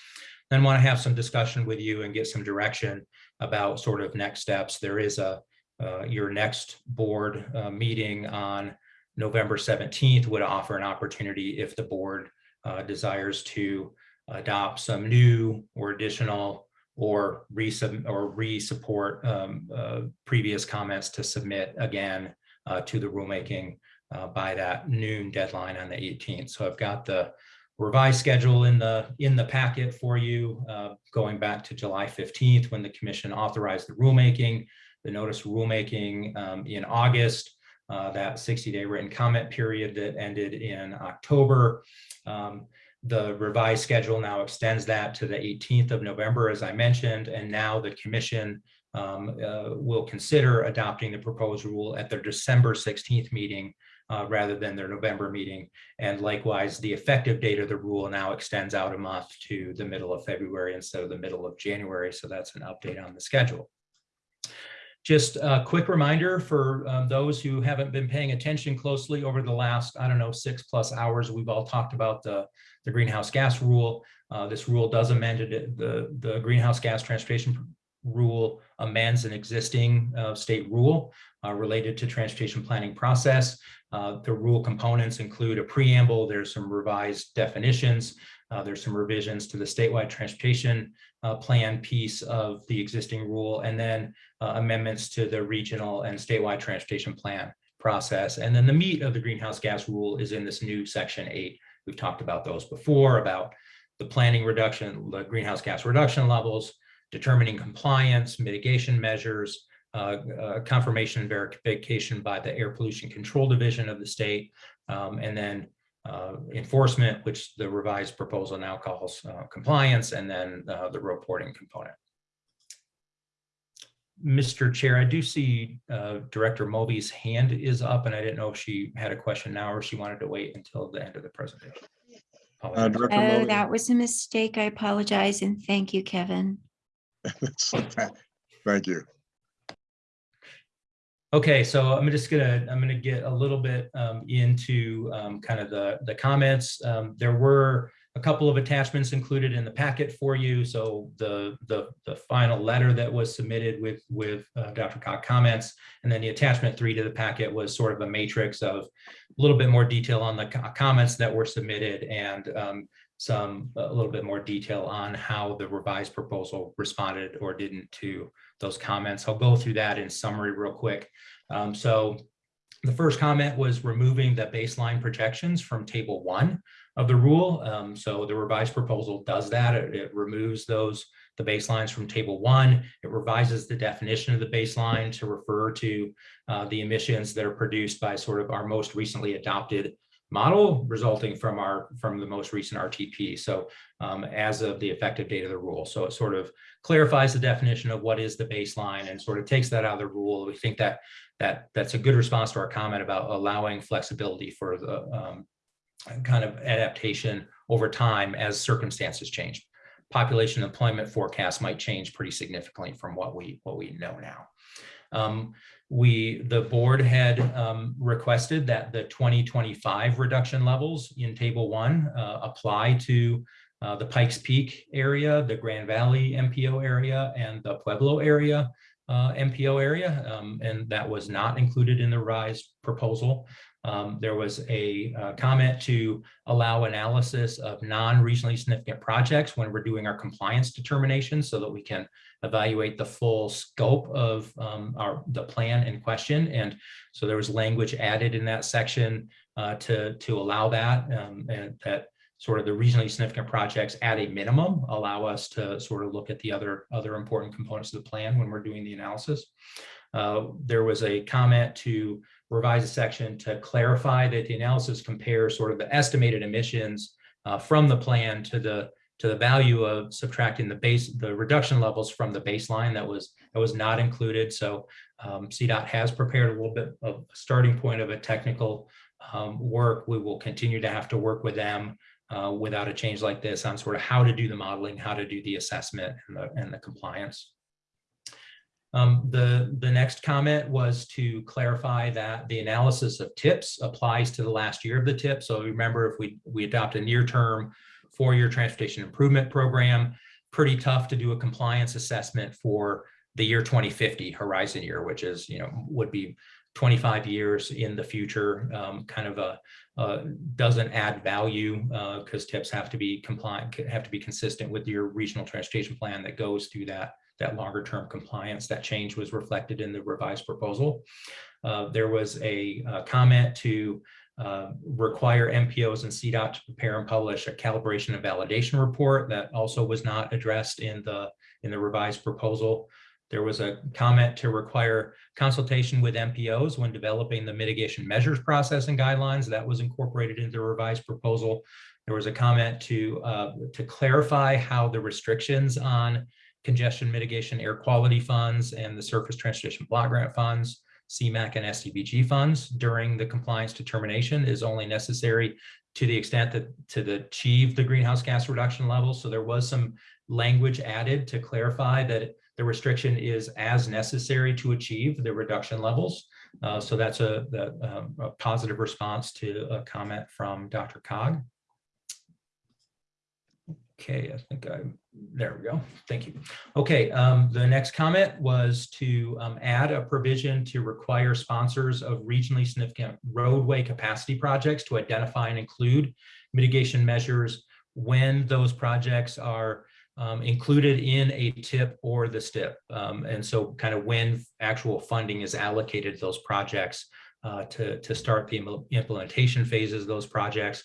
Then want to have some discussion with you and get some direction about sort of next steps. There is a, uh, your next board uh, meeting on November 17th would offer an opportunity if the board uh, desires to adopt some new or additional or resub or re-support um, uh, previous comments to submit again uh, to the rulemaking uh, by that noon deadline on the 18th. So I've got the revised schedule in the in the packet for you, uh, going back to July 15th when the commission authorized the rulemaking, the notice rulemaking um, in August, uh, that 60-day written comment period that ended in October. Um, the revised schedule now extends that to the 18th of November, as I mentioned, and now the commission um, uh, will consider adopting the proposed rule at their December 16th meeting uh, rather than their November meeting. And likewise, the effective date of the rule now extends out a month to the middle of February instead of the middle of January. So that's an update on the schedule. Just a quick reminder for um, those who haven't been paying attention closely over the last, I don't know, six plus hours, we've all talked about the, the greenhouse gas rule. Uh, This rule does amend it, the, the greenhouse gas transportation rule amends an existing uh, state rule uh, related to transportation planning process. Uh, The rule components include a preamble, there's some revised definitions, uh, there's some revisions to the statewide transportation uh, plan piece of the existing rule, and then uh, amendments to the regional and statewide transportation plan process. And then the meat of the greenhouse gas rule is in this new section eight. We've talked about those before, about the planning reduction, the greenhouse gas reduction levels, determining compliance, mitigation measures, uh, uh, confirmation and verification by the Air Pollution Control Division of the state, um, and then uh, enforcement, which the revised proposal now calls uh, compliance, and then uh, the reporting component. Mr. Chair, I do see uh, Director Mulvey's hand is up, and I didn't know if she had a question now or she wanted to wait until the end of the presentation. Uh, Director Oh, Mulvey? that was a mistake. I apologize and thank you, Kevin. That's- Thank you. Okay, so I'm just gonna, I'm gonna get a little bit um, into um, kind of the, the comments. Um, There were a couple of attachments included in the packet for you. So the, the, the final letter that was submitted with, with uh, DRCOG comments, and then the attachment three to the packet was sort of a matrix of a little bit more detail on the comments that were submitted and um, some, a little bit more detail on how the revised proposal responded or didn't to those comments. I'll go through that in summary real quick. Um, so the first comment was removing the baseline projections from table one of the rule. Um, so the revised proposal does that. It, it removes those, the baselines from table one. It revises the definition of the baseline to refer to uh, the emissions that are produced by sort of our most recently adopted model resulting from our from the most recent RTP. So um, as of the effective date of the rule. So it sort of clarifies the definition of what is the baseline and sort of takes that out of the rule. We think that that that's a good response to our comment about allowing flexibility for the um, kind of adaptation over time as circumstances change. Population employment forecasts might change pretty significantly from what we what we know now. Um, we, the board had um, requested that the 2025 reduction levels in table one uh, apply to uh, the Pikes Peak area, the Grand Valley MPO area, and the Pueblo area uh, MPO area, um, and that was not included in the revised proposal. Um, there was a uh, comment to allow analysis of non-regionally significant projects when we're doing our compliance determination so that we can evaluate the full scope of um, our the plan in question. And so there was language added in that section uh, to, to allow that um, and that sort of the regionally significant projects at a minimum allow us to sort of look at the other other important components of the plan when we're doing the analysis. Uh, there was a comment to revise a section to clarify that the analysis compares sort of the estimated emissions uh, from the plan to the to the value of subtracting the base the reduction levels from the baseline that was that was not included. So um, CDOT has prepared a little bit of a starting point of a technical um, work. We will continue to have to work with them uh, without a change like this on sort of how to do the modeling, how to do the assessment and the, and the compliance. Um, the, the next comment was to clarify that the analysis of tips applies to the last year of the tip. So remember, if we, we adopt a near-term four-year transportation improvement program, pretty tough to do a compliance assessment for the year 2050 horizon year, which is, you know, would be 25 years in the future, um, kind of a, uh, doesn't add value because tips have to be compliant, have to be consistent with your regional transportation plan that goes through that that longer term compliance. That change was reflected in the revised proposal. Uh, there was a, uh comment to uh, require MPOs and CDOT to prepare and publish a calibration and validation report that also was not addressed in the in the revised proposal. There was a comment to require consultation with MPOs when developing the mitigation measures process and guidelines that was incorporated into the revised proposal. There was a comment to uh, to clarify how the restrictions on congestion mitigation air quality funds and the surface transportation block grant funds, CMAQ and STBG funds during the compliance determination is only necessary to the extent that to the achieve the greenhouse gas reduction levels. So there was some language added to clarify that the restriction is as necessary to achieve the reduction levels. Uh, so that's a, the, um, a positive response to a comment from DRCOG. Okay, I think I, there we go. Thank you. Okay, um, the next comment was to um, add a provision to require sponsors of regionally significant roadway capacity projects to identify and include mitigation measures when those projects are um, included in a tip or the STIP. Um, and so kind of when actual funding is allocated to those projects uh, to, to start the implementation phases of those projects.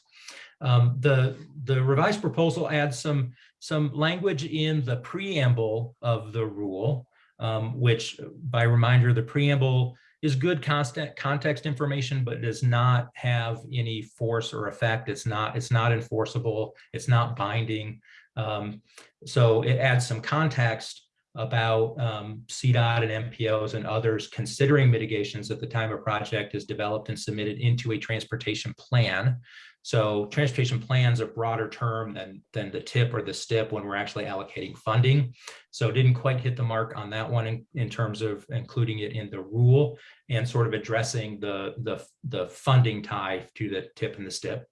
Um, the, the revised proposal adds some, some language in the preamble of the rule, um, which by reminder, the preamble is good constant context information, but does not have any force or effect. It's not, it's not enforceable. It's not binding. Um, so it adds some context about um, CDOT and MPOs and others considering mitigations at the time a project is developed and submitted into a transportation plan. So transportation plans a broader term than, than the tip or the STIP when we're actually allocating funding. So didn't quite hit the mark on that one in, in terms of including it in the rule and sort of addressing the, the, the funding tie to the tip and the STIP.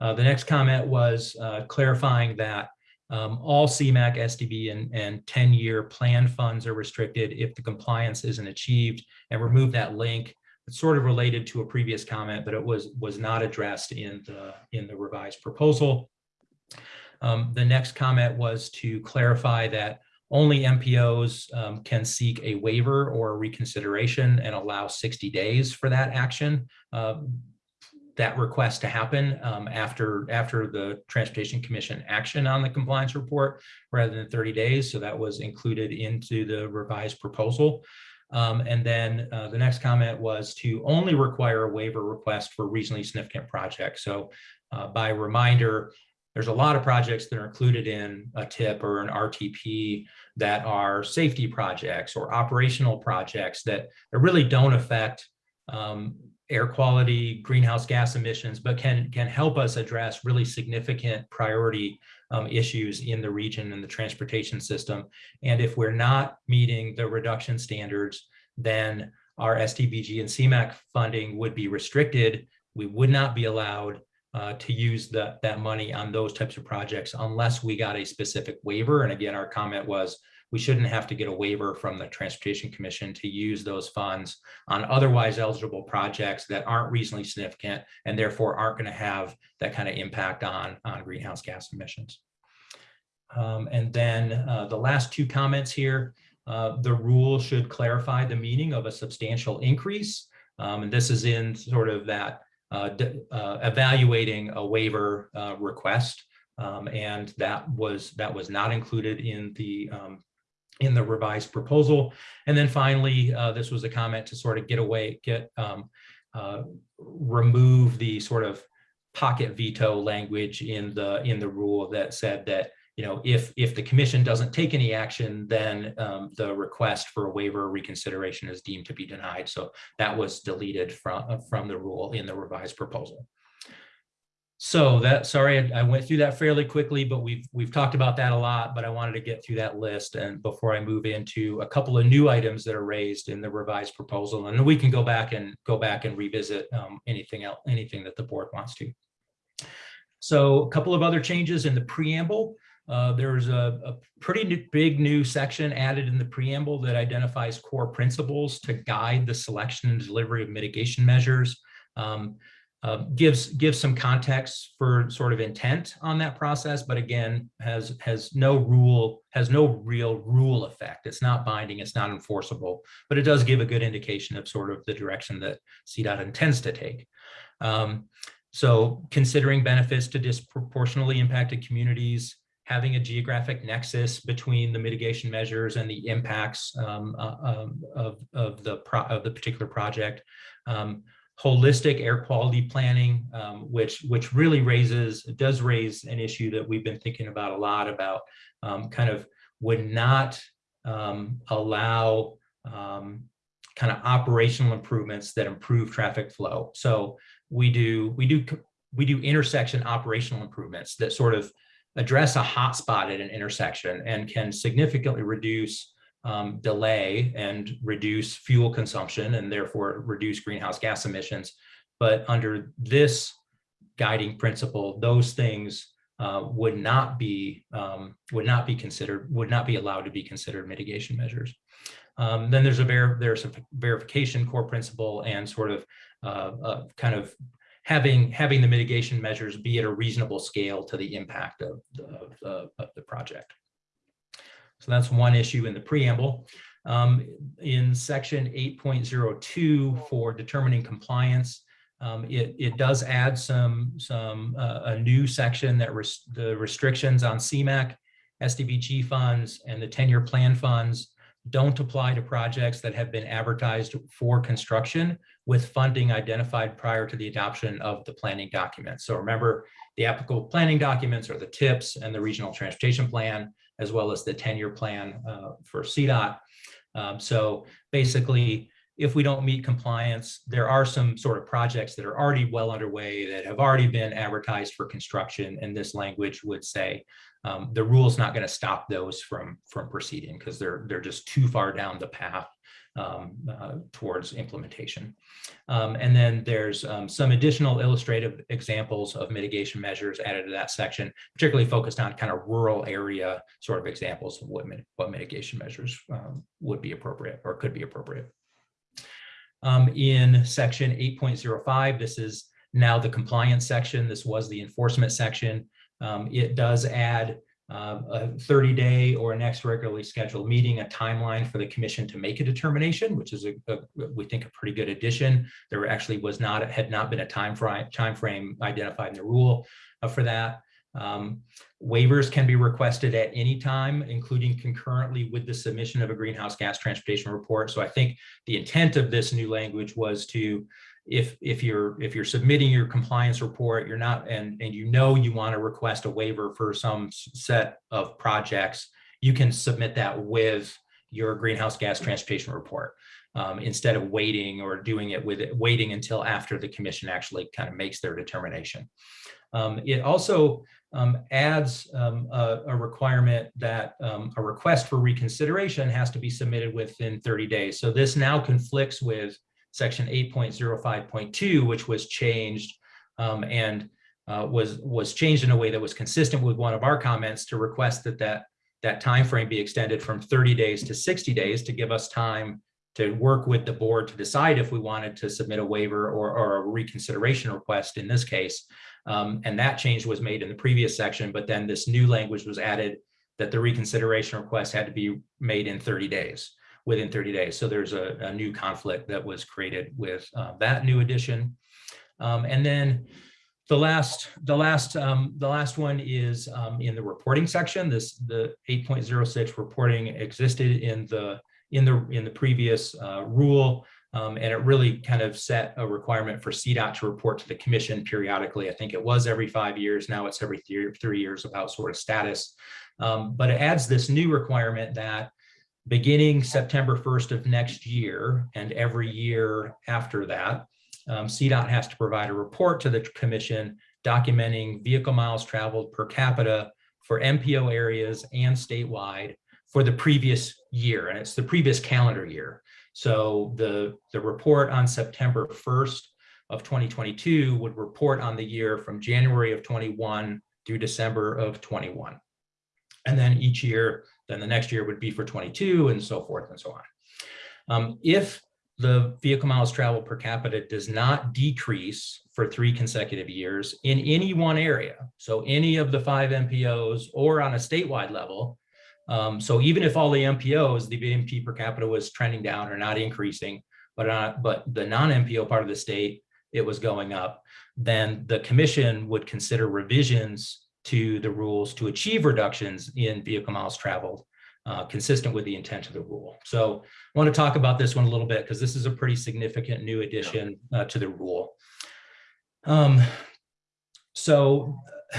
Uh, the next comment was uh, clarifying that um, all CMAQ, SDB, and, and 10-year plan funds are restricted if the compliance isn't achieved and remove that link. It's sort of related to a previous comment, but it was, was not addressed in the, in the revised proposal. Um, the next comment was to clarify that only MPOs um, can seek a waiver or reconsideration and allow 60 days for that action. Uh, that request to happen um, after after the Transportation Commission action on the compliance report rather than 30 days. So that was included into the revised proposal. Um, and then uh, the next comment was to only require a waiver request for reasonably significant projects. So uh, by reminder, there's a lot of projects that are included in a TIP or an RTP that are safety projects or operational projects that, that really don't affect um, air quality, greenhouse gas emissions, but can, can help us address really significant priority um, issues in the region and the transportation system. And if we're not meeting the reduction standards, then our STBG and CMAQ funding would be restricted. We would not be allowed uh, to use the, that money on those types of projects unless we got a specific waiver. And again, our comment was we shouldn't have to get a waiver from the Transportation Commission to use those funds on otherwise eligible projects that aren't reasonably significant and therefore aren't going to have that kind of impact on, on greenhouse gas emissions. Um, and then uh, the last two comments here, uh, the rule should clarify the meaning of a substantial increase. Um, and this is in sort of that uh, uh evaluating a waiver uh, request. Um, and that was that was not included in the um, in the revised proposal. And then finally, uh, this was a comment to sort of get away, get um, uh, remove the sort of pocket veto language in the in the rule that said that you know if if the commission doesn't take any action, then um, the request for a waiver reconsideration is deemed to be denied. So that was deleted from from the rule in the revised proposal. So that, sorry, I, went through that fairly quickly, but we've we've talked about that a lot, but I wanted to get through that list and before I move into a couple of new items that are raised in the revised proposal, and we can go back and go back and revisit um, anything else, anything that the board wants to. So a couple of other changes in the preamble. Uh, there's a, a pretty new, big new section added in the preamble that identifies core principles to guide the selection and delivery of mitigation measures. Um, uh, gives gives some context for sort of intent on that process, but again, has has no rule, has no real rule effect. It's not binding, it's not enforceable, but it does give a good indication of sort of the direction that CDOT intends to take. Um, so considering benefits to disproportionately impacted communities, having a geographic nexus between the mitigation measures and the impacts um, uh, um, of, of, the of the particular project. Holistic air quality planning, um, which which really raises does raise an issue that we've been thinking about a lot about um, kind of would not um, allow um, kind of operational improvements that improve traffic flow. So we do we do we do intersection operational improvements that sort of address a hotspot at an intersection and can significantly reduce um, delay and reduce fuel consumption and therefore reduce greenhouse gas emissions. But under this guiding principle, those things uh, would not be um, would not be considered would not be allowed to be considered mitigation measures. Um, then there's a ver there's a verification core principle and sort of uh, uh, kind of having having the mitigation measures be at a reasonable scale to the impact of the, of, of the project. So that's one issue in the preamble. Um, in section 8.02 for determining compliance, um, it, it does add some, some uh, a new section that res the restrictions on CMAQ, STBG funds, and the 10-year plan funds don't apply to projects that have been advertised for construction with funding identified prior to the adoption of the planning document. So remember, the applicable planning documents are the TIPS and the regional transportation plan as well as the 10-year plan uh, for CDOT. Um, So basically, if we don't meet compliance, there are some sort of projects that are already well underway that have already been advertised for construction, and this language would say um, the rule's not going to stop those from from proceeding because they're they're just too far down the path um, uh, towards implementation. Um, and then there's um, some additional illustrative examples of mitigation measures added to that section, particularly focused on kind of rural area sort of examples of what, what mitigation measures um, would be appropriate or could be appropriate. Um, in section 8.05, this is now the compliance section. This was the enforcement section. Um, it does add uh, a 30-day or next regularly scheduled meeting, a timeline for the commission to make a determination, which is a, a we think a pretty good addition. There actually was not had not been a time frame time frame identified in the rule uh, for that. Um, waivers can be requested at any time, including concurrently with the submission of a greenhouse gas transportation report. So I think the intent of this new language was to if if you're if you're submitting your compliance report you're not and and you know you want to request a waiver for some set of projects you can submit that with your greenhouse gas transportation report um, instead of waiting or doing it with it waiting until after the commission actually kind of makes their determination. Um, it also um, adds um, a, a requirement that um, a request for reconsideration has to be submitted within 30 days. So this now conflicts with section 8.05.2, which was changed um, and uh, was was changed in a way that was consistent with one of our comments to request that that that time frame be extended from 30 days to 60 days to give us time to work with the board to decide if we wanted to submit a waiver or, or a reconsideration request in this case. Um, and that change was made in the previous section, but then this new language was added that the reconsideration request had to be made in 30 days within 30 days. So there's a, a new conflict that was created with uh, that new addition. Um, and then the last, the last, um, the last one is um, in the reporting section. This the 8.06 reporting existed in the in the in the previous uh, rule, um, and it really kind of set a requirement for CDOT to report to the commission periodically. I think it was every five years. Now it's every three, three years about sort of status. Um, but it adds this new requirement that beginning September 1st of next year and every year after that, um, CDOT has to provide a report to the commission documenting vehicle miles traveled per capita for MPO areas and statewide for the previous year, and it's the previous calendar year. So the, the report on September 1st of 2022 would report on the year from January of 21 through December of 21. And then each year, then the next year would be for 22 and so forth and so on. Um, if the vehicle miles traveled per capita does not decrease for three consecutive years in any one area, so any of the five MPOs or on a statewide level, um, so even if all the MPOs, the VMT per capita was trending down or not increasing, but uh, but the non-MPO part of the state, it was going up, then the commission would consider revisions to the rules to achieve reductions in vehicle miles traveled uh, consistent with the intent of the rule. So I want to talk about this one a little bit because this is a pretty significant new addition uh, to the rule. Um, so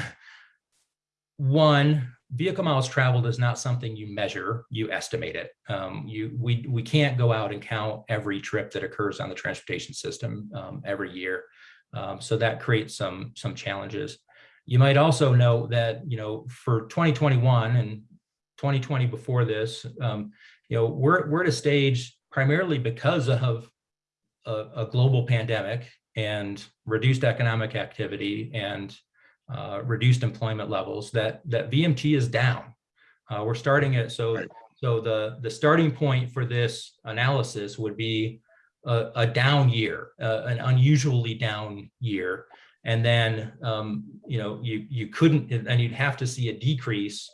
one, vehicle miles traveled is not something you measure, you estimate it. Um, you, we, we can't go out and count every trip that occurs on the transportation system um, every year. Um, so that creates some, some challenges. You might also know that, you know, for 2021 and 2020 before this, um, you know, we're, we're at a stage primarily because of a, a global pandemic and reduced economic activity and uh, reduced employment levels that that VMT is down. Uh, we're starting at so Right. so the the starting point for this analysis would be a, a down year, uh, an unusually down year, and then um, you know you you couldn't and you'd have to see a decrease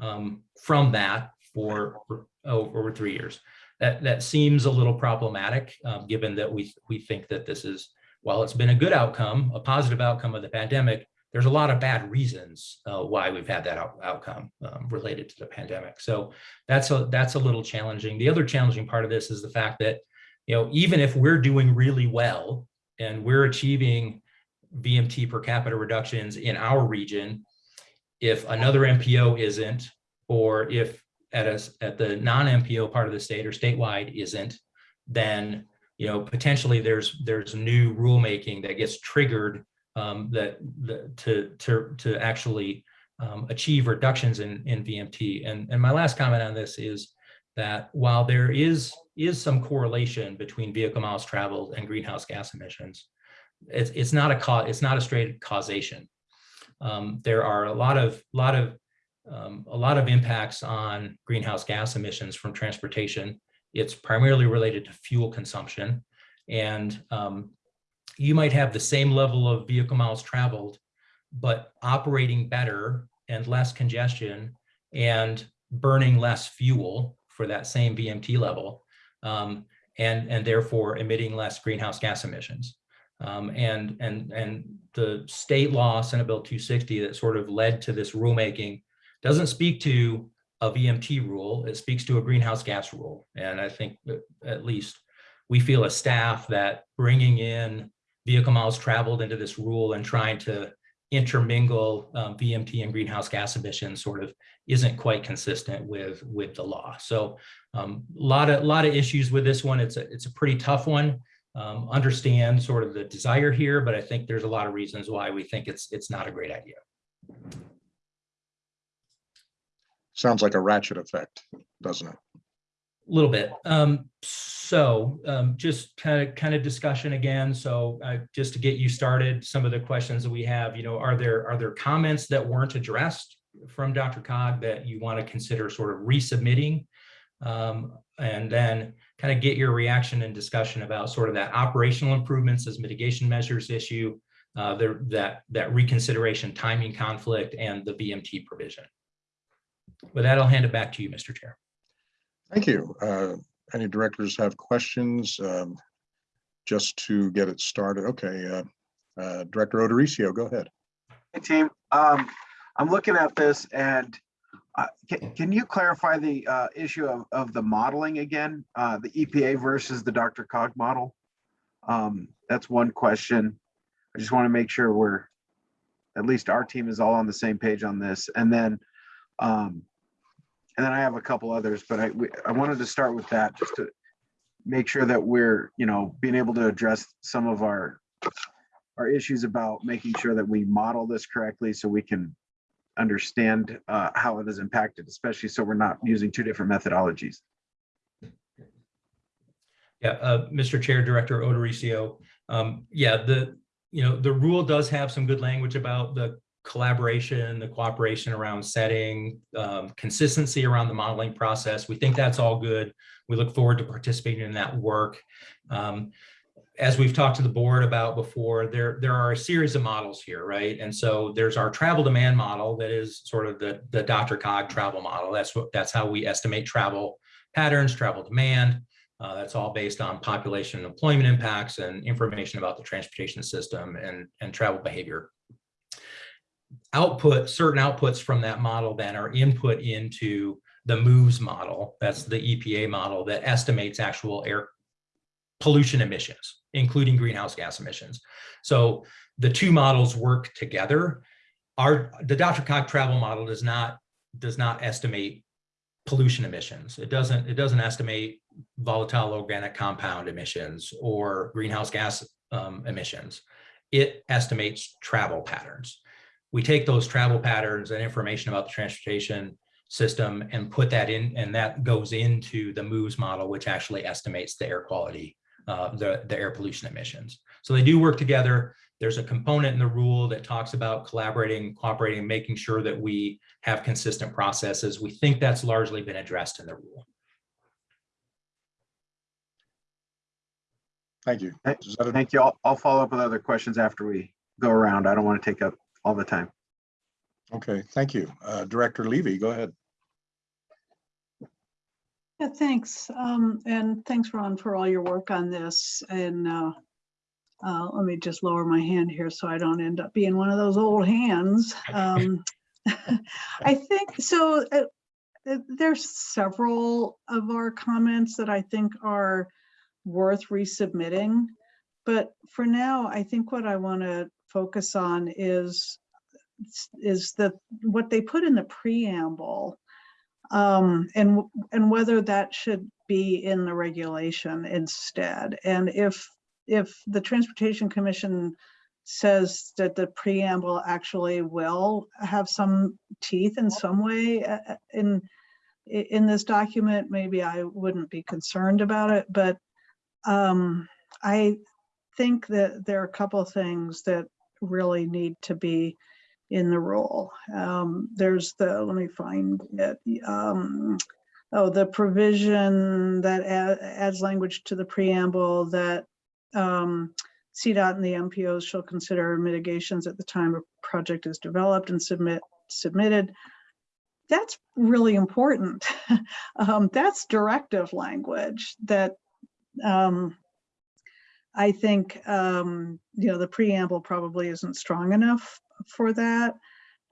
um, from that for, oh, over three years. That that seems a little problematic, um, given that we we think that this is while it's been a good outcome, a positive outcome of the pandemic, there's a lot of bad reasons uh, why we've had that out, outcome um, related to the pandemic. So that's a that's a little challenging. The other challenging part of this is the fact that you know even if we're doing really well and we're achieving VMT per capita reductions in our region, if another MPO isn't, or if at us, at the non-MPO part of the state or statewide isn't, then, you know, potentially there's, there's new rulemaking that gets triggered um, that, that to, to, to actually um, achieve reductions in, in VMT. And, and my last comment on this is that while there is, is some correlation between vehicle miles traveled and greenhouse gas emissions, it's, it's not a cause, it's not a straight causation. Um, there are a lot of, lot of, um, a lot of impacts on greenhouse gas emissions from transportation. It's primarily related to fuel consumption. And um, you might have the same level of vehicle miles traveled, but operating better and less congestion and burning less fuel for that same VMT level, um, and, and therefore emitting less greenhouse gas emissions. Um, and, and, and the state law, Senate Bill 260, that sort of led to this rulemaking doesn't speak to a VMT rule, it speaks to a greenhouse gas rule. And I think at least we feel as staff that bringing in vehicle miles traveled into this rule and trying to intermingle um, VMT and greenhouse gas emissions sort of isn't quite consistent with with the law. So a um, lot of lot of issues with this one. It's a it's a pretty tough one. Um, understand sort of the desire here, but I think there's a lot of reasons why we think it's it's not a great idea. Sounds like a ratchet effect, doesn't it? A little bit. Um, so um, just kind of kind of discussion again. So uh, just to get you started, some of the questions that we have, you know, are there are there comments that weren't addressed from DRCOG that you want to consider sort of resubmitting? Um, and then kind of get your reaction and discussion about sort of that operational improvements as mitigation measures issue, uh, the, that, that reconsideration timing conflict and the VMT provision. With that, I'll hand it back to you, Mr. Chair. Thank you. Uh, Any directors have questions? Um, Just to get it started. Okay, uh, uh, Director Odericio, go ahead. Hey, team. Um, I'm looking at this and uh, can, can you clarify the uh, issue of, of the modeling again? Uh, the EPA versus the DRCOG model? Um, that's one question. I just want to make sure we're, at least our team is all on the same page on this. And then, um, and then I have a couple others, but I, we, I wanted to start with that just to make sure that we're, you know, being able to address some of our, our issues about making sure that we model this correctly so we can understand uh, how it is impacted, especially so we're not using two different methodologies. Yeah, uh, Mr. Chair, Director Odericio. Um, yeah, the, you know, the rule does have some good language about the collaboration, the cooperation around setting, um, consistency around the modeling process. We think that's all good. We look forward to participating in that work. Um, as we've talked to the board about before, there, there are a series of models here, right? And so there's our travel demand model that is sort of the, the DRCOG travel model. That's what that's how we estimate travel patterns, travel demand. Uh, that's all based on population and employment impacts and information about the transportation system and, and travel behavior. Output, certain outputs from that model then are input into the MOVES model. That's the EPA model that estimates actual air pollution emissions, including greenhouse gas emissions. So the two models work together. Our, the DRCOG travel model does not, does not estimate pollution emissions. It doesn't, it doesn't estimate volatile organic compound emissions or greenhouse gas um, emissions. It estimates travel patterns. We take those travel patterns and information about the transportation system and put that in, and that goes into the MOVES model, which actually estimates the air quality, uh, the, the air pollution emissions. So they do work together. There's a component in the rule that talks about collaborating, cooperating, making sure that we have consistent processes. We think that's largely been addressed in the rule. Thank you. Hey, Is that a- Thank you. I'll, I'll follow up with other questions after we go around. I don't want to take up all the time. Okay, thank you. Uh, Director Levy, go ahead. Yeah, thanks. Um, and thanks, Ron, for all your work on this. And uh, uh, let me just lower my hand here so I don't end up being one of those old hands. Um, I think so. Uh, uh, there's several of our comments that I think are worth resubmitting. But for now, I think what I want to focus on is is the what they put in the preamble Um, and, and whether that should be in the regulation instead. And if, if the Transportation Commission says that the preamble actually will have some teeth in some way uh, uh, in, in this document, maybe I wouldn't be concerned about it, but um, I think that there are a couple of things that really need to be in the rule. Um, there's the, let me find it, um, oh, the provision that a- adds language to the preamble that um, CDOT and the MPOs shall consider mitigations at the time a project is developed and submit, submitted. That's really important. Um, that's directive language that um, I think, um, you know, the preamble probably isn't strong enough for that.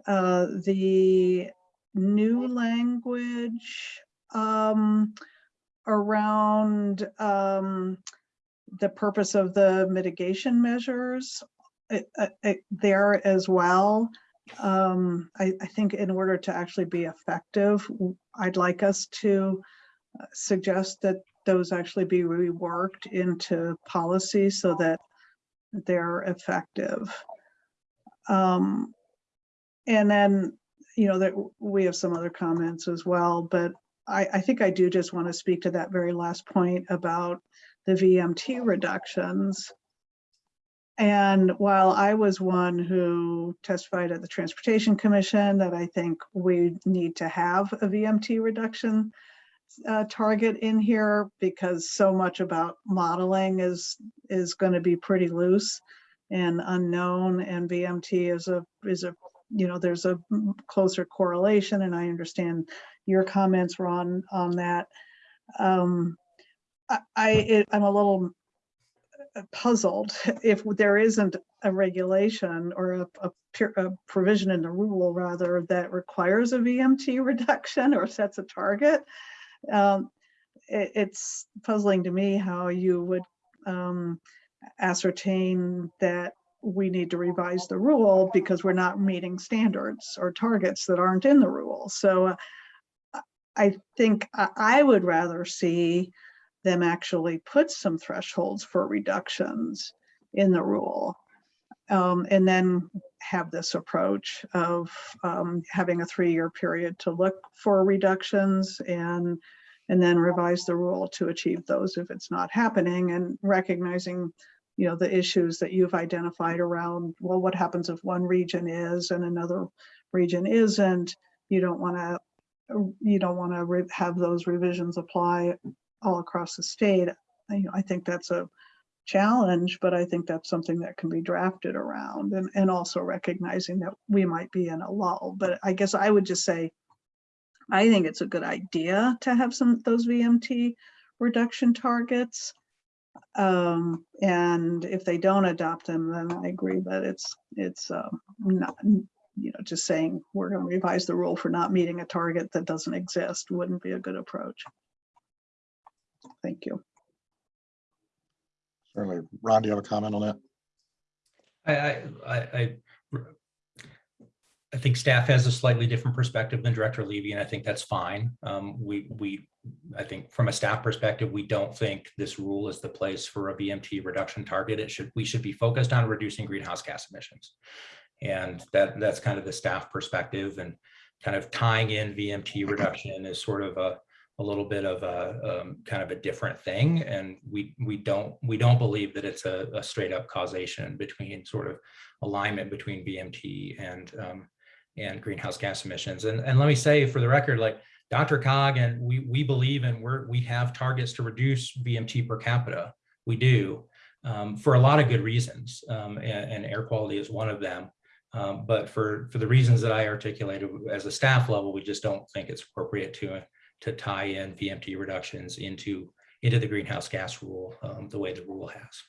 Uh, the new language um, around um, the purpose of the mitigation measures uh, uh, uh, there as well. Um, I, I think in order to actually be effective, I'd like us to uh, suggest that those actually be reworked into policy so that they're effective. Um, and then, you know, that we have some other comments as well, but I, I think I do just want to speak to that very last point about the VMT reductions. And while I was one who testified at the Transportation Commission that I think we need to have a VMT reduction uh, target in here because so much about modeling is is going to be pretty loose and unknown and VMT is a is a you know there's a closer correlation and I understand your comments Ron on that. Um, I, I it, I'm a little puzzled if there isn't a regulation or a, a, a provision in the rule rather that requires a VMT reduction or sets a target. Um, it, it's puzzling to me how you would um, ascertain that we need to revise the rule because we're not meeting standards or targets that aren't in the rule. So uh, I- think I, I would rather see them actually put some thresholds for reductions in the rule. Um, and then have this approach of um, having a three-year period to look for reductions and and then revise the rule to achieve those if it's not happening and recognizing you know the issues that you've identified around well what happens if one region is and another region isn't? You don't want to you don't want to have those revisions apply all across the state. I, you know, I think that's a challenge but i think that's something that can be drafted around and and also recognizing that we might be in a lull. But i guess i would just say I think it's a good idea to have some, those VMT reduction targets. Um, and if they don't adopt them, then I agree that it's, it's, um, not, you know, just saying we're gonna revise the rule for not meeting a target that doesn't exist wouldn't be a good approach. Thank you. Certainly. Ron, do you have a comment on that? I, I, I, I- think staff has a slightly different perspective than Director Levy, and I think that's fine. Um, we, we, I think from a staff perspective, we don't think this rule is the place for a VMT reduction target. It should, we should be focused on reducing greenhouse gas emissions. And that, that's kind of the staff perspective and kind of tying in VMT reduction is sort of a, a little bit of a, um, kind of a different thing. And we, we don't, we don't believe that it's a, a straight up causation between sort of alignment between VMT and, um, and greenhouse gas emissions. And, and let me say for the record, like DRCOG and we, we believe and we're, we have targets to reduce VMT per capita. We do um, for a lot of good reasons. Um, and, and air quality is one of them. Um, but for, for the reasons that I articulated as a staff level, we just don't think it's appropriate to, to tie in VMT reductions into, into the greenhouse gas rule um, the way the rule has.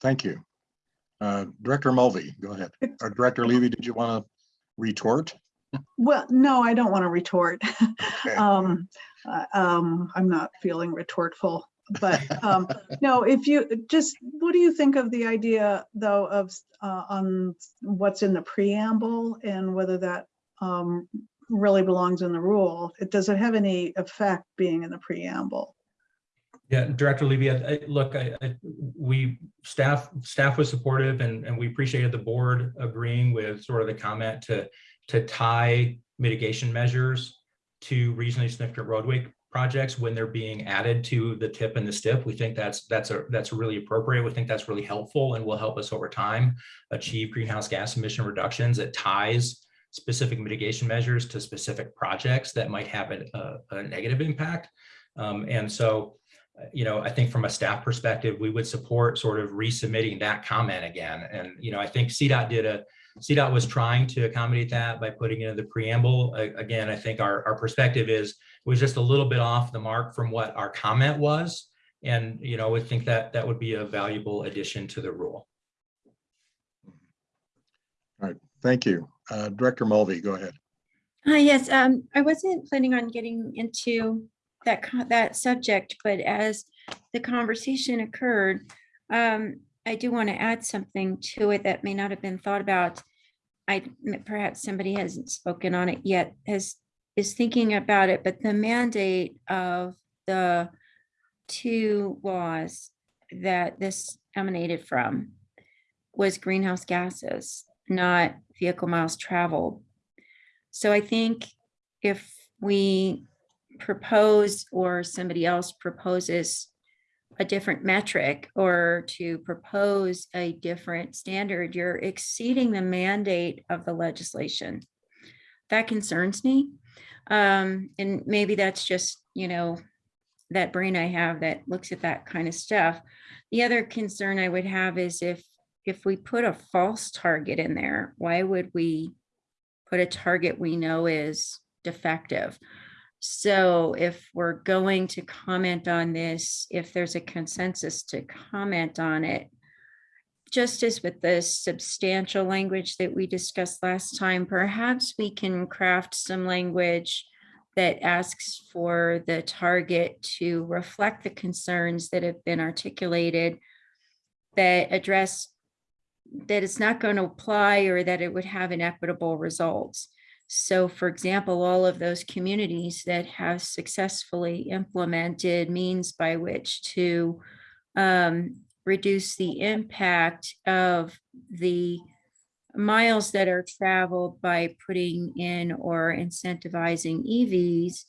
Thank you. Uh, Director Mulvey, go ahead. Or Director Levy, did you want to retort? Well, no, I don't want to retort. Okay. Um, uh, um, I'm not feeling retortful, but, um, no, if you, just, what do you think of the idea though of, uh, on what's in the preamble and whether that, um, really belongs in the rule. It, does it have any effect being in the preamble? Yeah, Director Levy, I, look, I, I, we, staff, staff was supportive and, and we appreciated the board agreeing with sort of the comment to, to tie mitigation measures to regionally significant roadway projects when they're being added to the tip and the stip. We think that's, that's a, that's really appropriate. We think that's really helpful and will help us over time achieve greenhouse gas emission reductions. It ties specific mitigation measures to specific projects that might have a, a, a negative impact. Um, and so, you know, I think from a staff perspective, we would support sort of resubmitting that comment again. And, you know, I think CDOT did a, CDOT was trying to accommodate that by putting in the preamble. A- Again, I think our, our perspective is, was just a little bit off the mark from what our comment was. And, you know, we think that that would be a valuable addition to the rule. All right, thank you. Uh, Director Mulvey, go ahead. Uh, yes, um, I wasn't planning on getting into that, that subject, but as the conversation occurred, um, I do want to add something to it that may not have been thought about. I, perhaps somebody hasn't spoken on it yet, has, is thinking about it, but the mandate of the two laws that this emanated from was greenhouse gases, not vehicle miles traveled. So I think if we propose or somebody else proposes a different metric or to propose a different standard, you're exceeding the mandate of the legislation. That concerns me. Um, and maybe that's just, you know, that brain I have that looks at that kind of stuff. The other concern I would have is if, if we put a false target in there, why would we put a target we know is defective? So if we're going to comment on this, if there's a consensus to comment on it, just as with the substantial language that we discussed last time, perhaps we can craft some language that asks for the target to reflect the concerns that have been articulated that address that it's not going to apply or that it would have inequitable results. So for example, all of those communities that have successfully implemented means by which to um, reduce the impact of the miles that are traveled by putting in or incentivizing EVs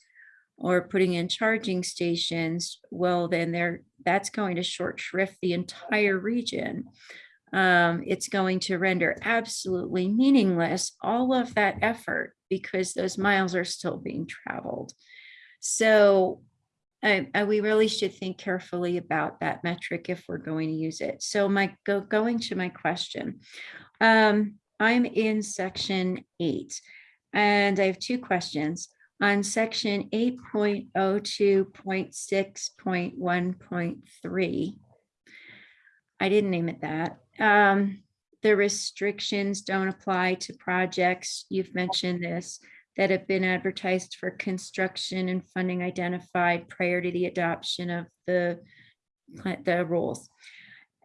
or putting in charging stations, well, then there that's going to short shrift the entire region. Um, it's going to render absolutely meaningless all of that effort because those miles are still being traveled. So I, I- we really should think carefully about that metric if we're going to use it. So my, go, going to my question. Um, I'm in section eight and I have two questions. On section eight point oh two point six point one point three. I didn't name it that. Um, the restrictions don't apply to projects. You've mentioned this that have been advertised for construction and funding identified prior to the adoption of the the rules.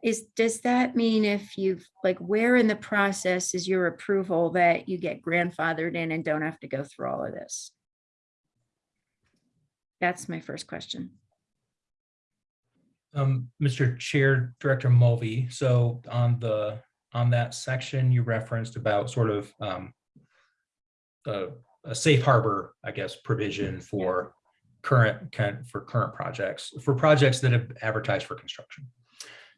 Is, does that mean if you've, like, where in the process is your approval that you get grandfathered in and don't have to go through all of this? That's my first question. Um, Mr. Chair, Director Mulvey, so on the, on that section you referenced about sort of um, a, a safe harbor, I guess, provision for current, for current projects, for projects that have advertised for construction.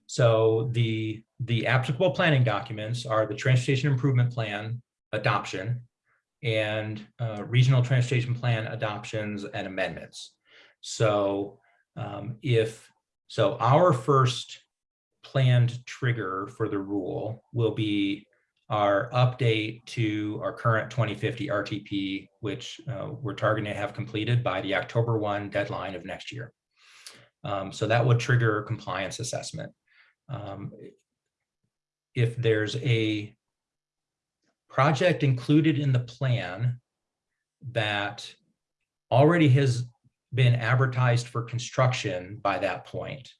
So the, the applicable planning documents are the Transportation Improvement Plan adoption and uh, Regional Transportation Plan adoptions and amendments. So um, if so our first planned trigger for the rule will be our update to our current 2050 RTP, which uh, we're targeting to have completed by the October 1 deadline of next year. Um, so that would trigger compliance assessment. Um, if there's a project included in the plan that already has been advertised for construction by that point,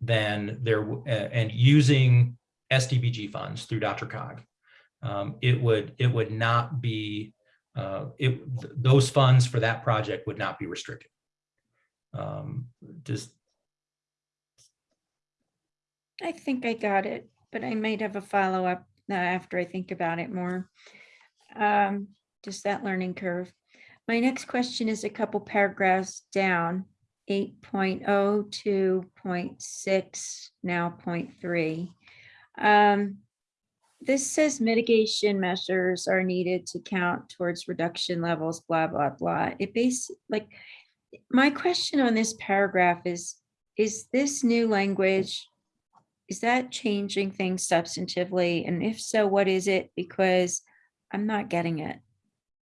then there, and using STBG funds through DRCOG, um, it would, it would not be uh, it, th- those funds for that project would not be restricted. Um, Does, I think I got it, but I might have a follow-up uh, after I think about it more. Um, Just that learning curve. My next question is a couple paragraphs down, 8.0 to 0.6, now 0.3. Um, This says mitigation measures are needed to count towards reduction levels, blah, blah, blah. It base, like, my question on this paragraph is, is this new language is that changing things substantively? And if so, what is it? Because I'm not getting it.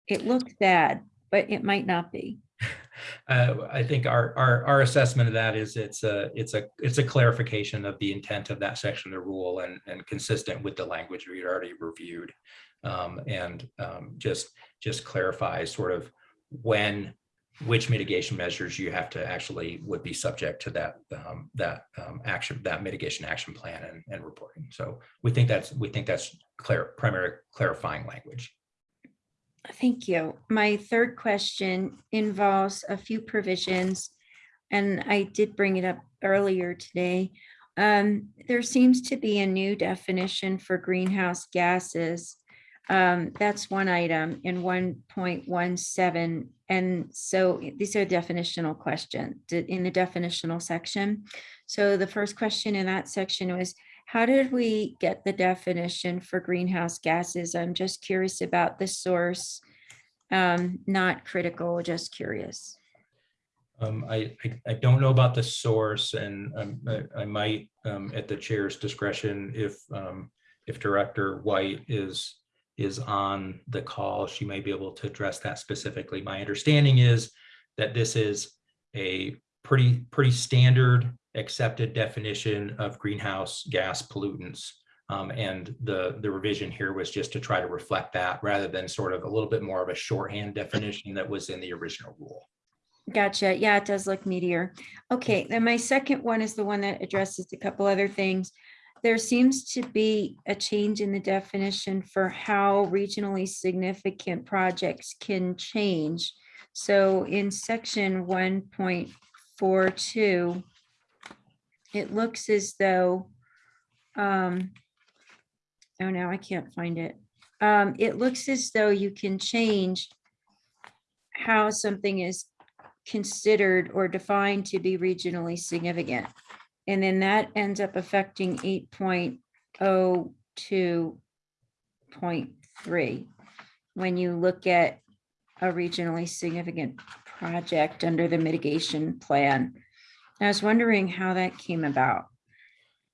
It looks bad, but it might not be. uh, I think our, our, our assessment of that is it's a, it's a, it's a clarification of the intent of that section of the rule and, and consistent with the language we'd already reviewed. Um, and, um, just, just clarifies sort of when, which mitigation measures you have to actually would be subject to that, um, that, um, action, that mitigation action plan and, and reporting. So we think that's, we think that's clear, primary clarifying language. Thank you. My third question involves a few provisions. And I did bring it up earlier today. Um, there seems to be a new definition for greenhouse gases. Um, that's one item in one point one seven. And so these are definitional questions in the definitional section. So the first question in that section was, how did we get the definition for greenhouse gases? I'm just curious about the source. Um, not critical, just curious. Um, I, I, I don't know about the source and um, I, I might, um, at the chair's discretion, if, um, if Director White is, is on the call, she may be able to address that specifically. My understanding is that this is a pretty, pretty standard accepted definition of greenhouse gas pollutants. Um, and the, the revision here was just to try to reflect that rather than sort of a little bit more of a shorthand definition that was in the original rule. Gotcha. Yeah, it does look meatier. Okay, then my second one is the one that addresses a couple other things. There seems to be a change in the definition for how regionally significant projects can change. So in section one point four two, it looks as though, um, oh, now I can't find it. Um, it looks as though you can change how something is considered or defined to be regionally significant. And then that ends up affecting eight point oh two point three. When you look at a regionally significant project under the mitigation plan. I was wondering how that came about.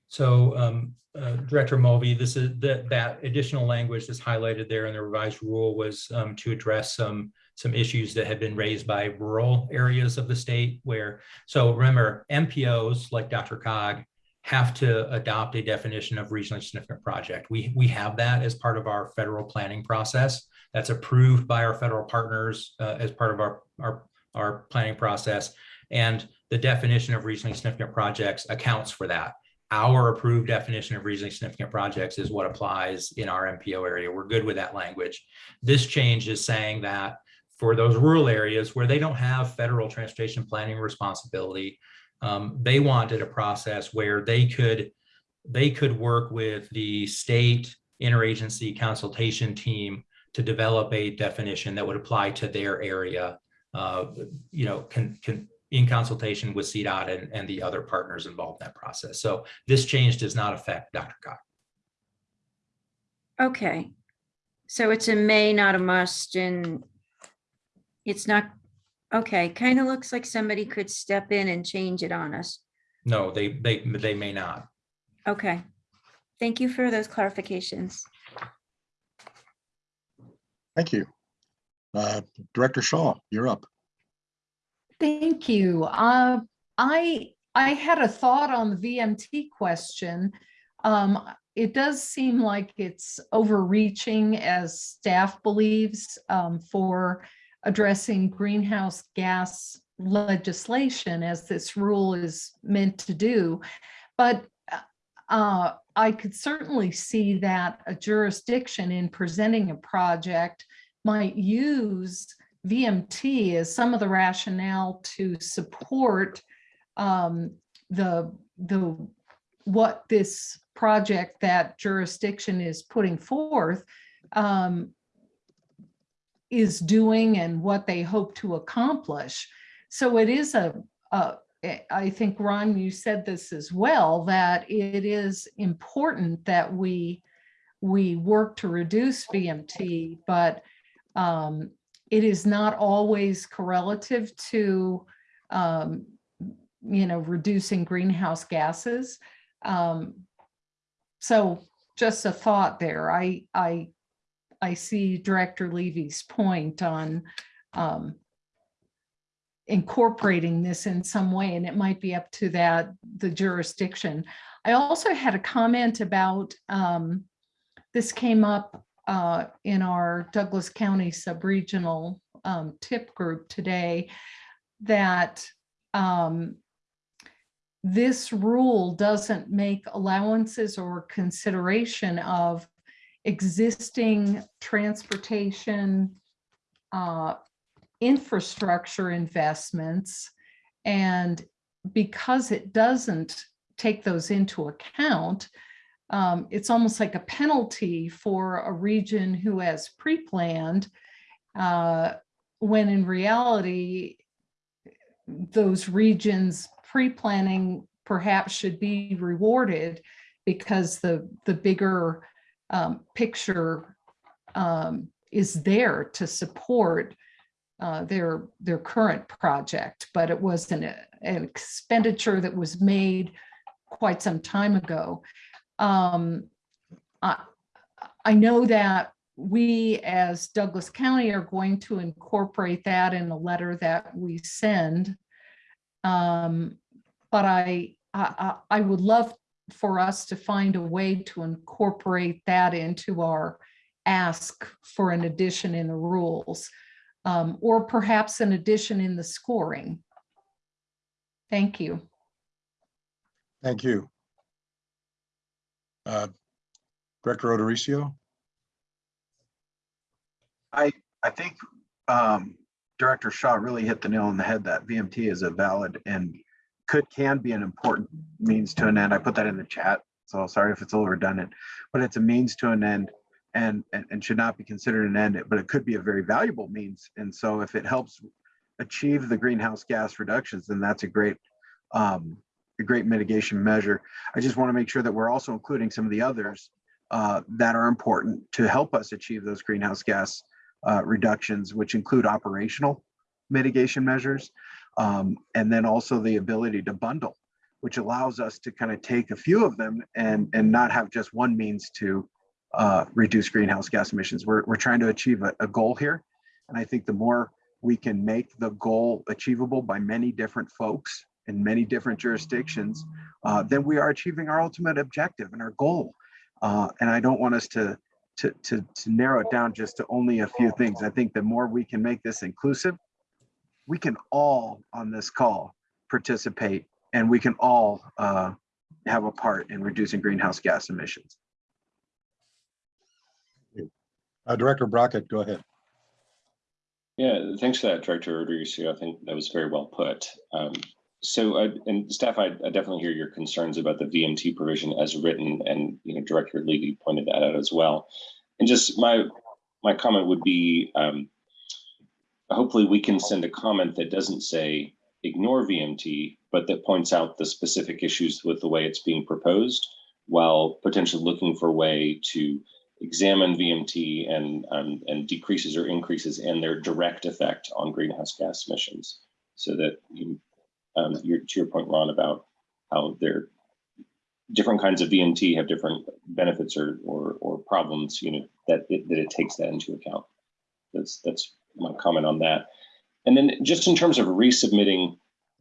So um, uh, Director Mulvey, this is that that additional language that's highlighted there in the revised rule was um, to address some some issues that had been raised by rural areas of the state where, so remember, MPOs like DRCOG have to adopt a definition of regionally significant project. We, we have that as part of our federal planning process. That's approved by our federal partners uh, as part of our, our, our planning process. And the definition of regionally significant projects accounts for that. Our approved definition of regionally significant projects is what applies in our MPO area. We're good with that language. This change is saying that for those rural areas where they don't have federal transportation planning responsibility, um, they wanted a process where they could they could work with the state interagency consultation team to develop a definition that would apply to their area, Uh, you know, can, can in consultation with CDOT and, and the other partners involved in that process. So this change does not affect DRCOG's. Okay. So it's a may, not a must, and it's not, okay, kind of looks like somebody could step in and change it on us. No, they, they, they may not. Okay. Thank you for those clarifications. Thank you. Uh, Director Shaw, you're up. Thank you. Uh, I, I had a thought on the VMT question. Um, it does seem like it's overreaching as staff believes um, for addressing greenhouse gas legislation as this rule is meant to do. But uh, I could certainly see that a jurisdiction in presenting a project might use VMT as some of the rationale to support um, the, the, what this project that jurisdiction is putting forth um, is doing and what they hope to accomplish. So it is a, a, I think, Ron, you said this as well, that it is important that we, we work to reduce VMT, but um, it is not always correlative to, um, you know, reducing greenhouse gases. Um, so just a thought there. I, I, I see Director Levy's point on um, incorporating this in some way, and it might be up to that, the jurisdiction. I also had a comment about, um, this came up uh, in our Douglas County Subregional um, tip group today, that um, this rule doesn't make allowances or consideration of existing transportation uh, infrastructure investments. And because it doesn't take those into account, um, it's almost like a penalty for a region who has pre-planned, uh, when in reality, those regions pre-planning perhaps should be rewarded because the, the bigger um, picture um, is there to support uh, their, their current project, but it was an, an expenditure that was made quite some time ago. Um, I, I know that we as Douglas County are going to incorporate that in a letter that we send. Um, but I, I, I would love for us to find a way to incorporate that into our ask for an addition in the rules, um, or perhaps an addition in the scoring. Thank you. Thank you. Uh, Director Odericio? I, I think um, Director Shaw really hit the nail on the head that VMT is a valid and could, can be an important means to an end. I put that in the chat, so sorry if it's a little redundant, but it's a means to an end and, and, and should not be considered an end, but it could be a very valuable means. And so if it helps achieve the greenhouse gas reductions, then that's a great, um, a great mitigation measure. I just want to make sure that we're also including some of the others uh, that are important to help us achieve those greenhouse gas uh, reductions, which include operational mitigation measures, um, and then also the ability to bundle, which allows us to kind of take a few of them and, and not have just one means to uh, reduce greenhouse gas emissions. We're, we're trying to achieve a, a goal here. And I think the more we can make the goal achievable by many different folks in many different jurisdictions, uh, then we are achieving our ultimate objective and our goal. Uh, and I don't want us to, to, to, to narrow it down just to only a few things. I think the more we can make this inclusive, we can all on this call participate and we can all uh, have a part in reducing greenhouse gas emissions. Uh, Director Brockett, go ahead. Yeah, thanks for that, Director Rodriguez. I think that was very well put. Um, so, uh, and staff, I, I, definitely hear your concerns about the VMT provision as written, and you know, Director Levy pointed that out as well. And just my my comment would be, um, hopefully, we can send a comment that doesn't say ignore VMT, but that points out the specific issues with the way it's being proposed, while potentially looking for a way to examine VMT and um, and decreases or increases and their direct effect on greenhouse gas emissions, so that um, your, to your point, Ron, about how they're different kinds of VMT have different benefits or or, or problems, you know, that it, that it takes that into account. That's that's my comment on that. And then just in terms of resubmitting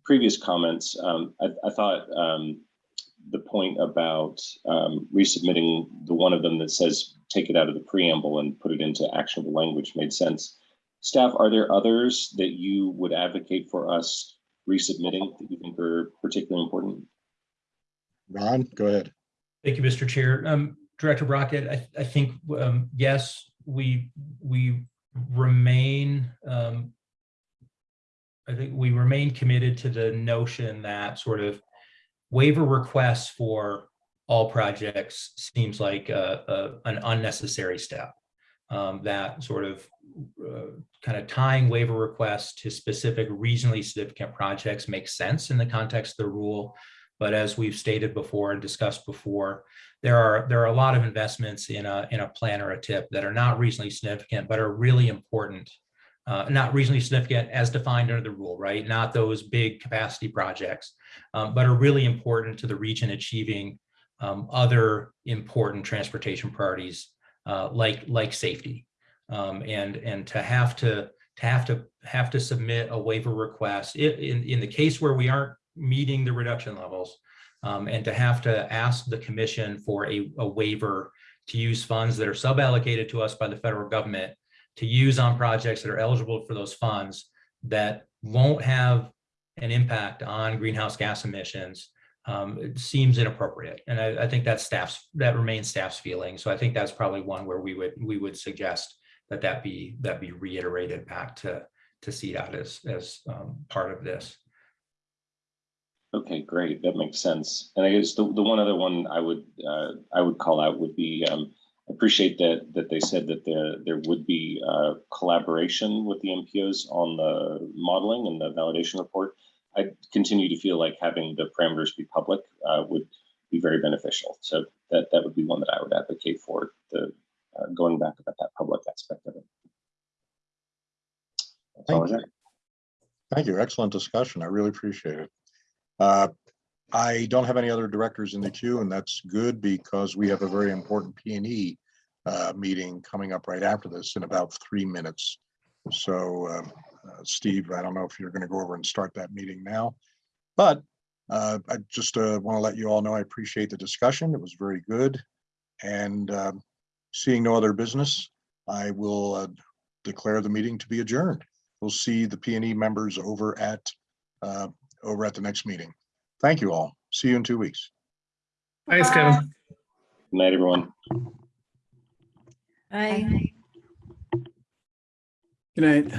previous comments, um, I, I, thought um, the point about um, resubmitting the one of them that says take it out of the preamble and put it into actionable language made sense. Staff, are there others that you would advocate for us resubmitting that you think are particularly important? Ron, go ahead. Thank you, Mr. Chair. Um, Director Brockett, I, I think, um, yes, we, we remain, um, I think we remain committed to the notion that sort of waiver requests for all projects seems like a, a, an unnecessary step. Um, that sort of uh, kind of tying waiver requests to specific reasonably significant projects makes sense in the context of the rule. But as we've stated before and discussed before, there are there are a lot of investments in a in a plan or a tip that are not reasonably significant, but are really important. Uh, not reasonably significant as defined under the rule, right? Not those big capacity projects, um, but are really important to the region achieving um, other important transportation priorities uh, like like safety. Um, and and to have to to have to have to submit a waiver request in in the case where we aren't meeting the reduction levels, um, and to have to ask the commission for a, a waiver to use funds that are sub-allocated to us by the federal government to use on projects that are eligible for those funds that won't have an impact on greenhouse gas emissions um, it seems inappropriate. And I, I think that's staff's, that remains staff's feeling. So I think that's probably one where we would, we would suggest that that be, that be reiterated back to, to CDOT as, as um, part of this. Okay, great. That makes sense. And I guess the, the one other one I would, uh, I would call out would be, um, appreciate that, that they said that there, there would be, uh, collaboration with the MPOs on the modeling and the validation report. I continue to feel like having the parameters be public, uh, would be very beneficial. So that, that would be one that I would advocate for, the, uh, going back about that public aspect of it. That's Thank you. Thank you. Excellent discussion. I really appreciate it. Uh, I don't have any other directors in the queue, and that's good because we have a very important P and E uh, meeting coming up right after this in about three minutes. So, um, uh, Steve, I don't know if you're going to go over and start that meeting now, but uh, I just want to let you all know I appreciate the discussion. It was very good. And um, seeing no other business, I will uh, declare the meeting to be adjourned we'll see the P and E members over at, uh, over at the next meeting. Thank you all. See you in two weeks. Thanks, Kevin. Good night, everyone. I. Good night.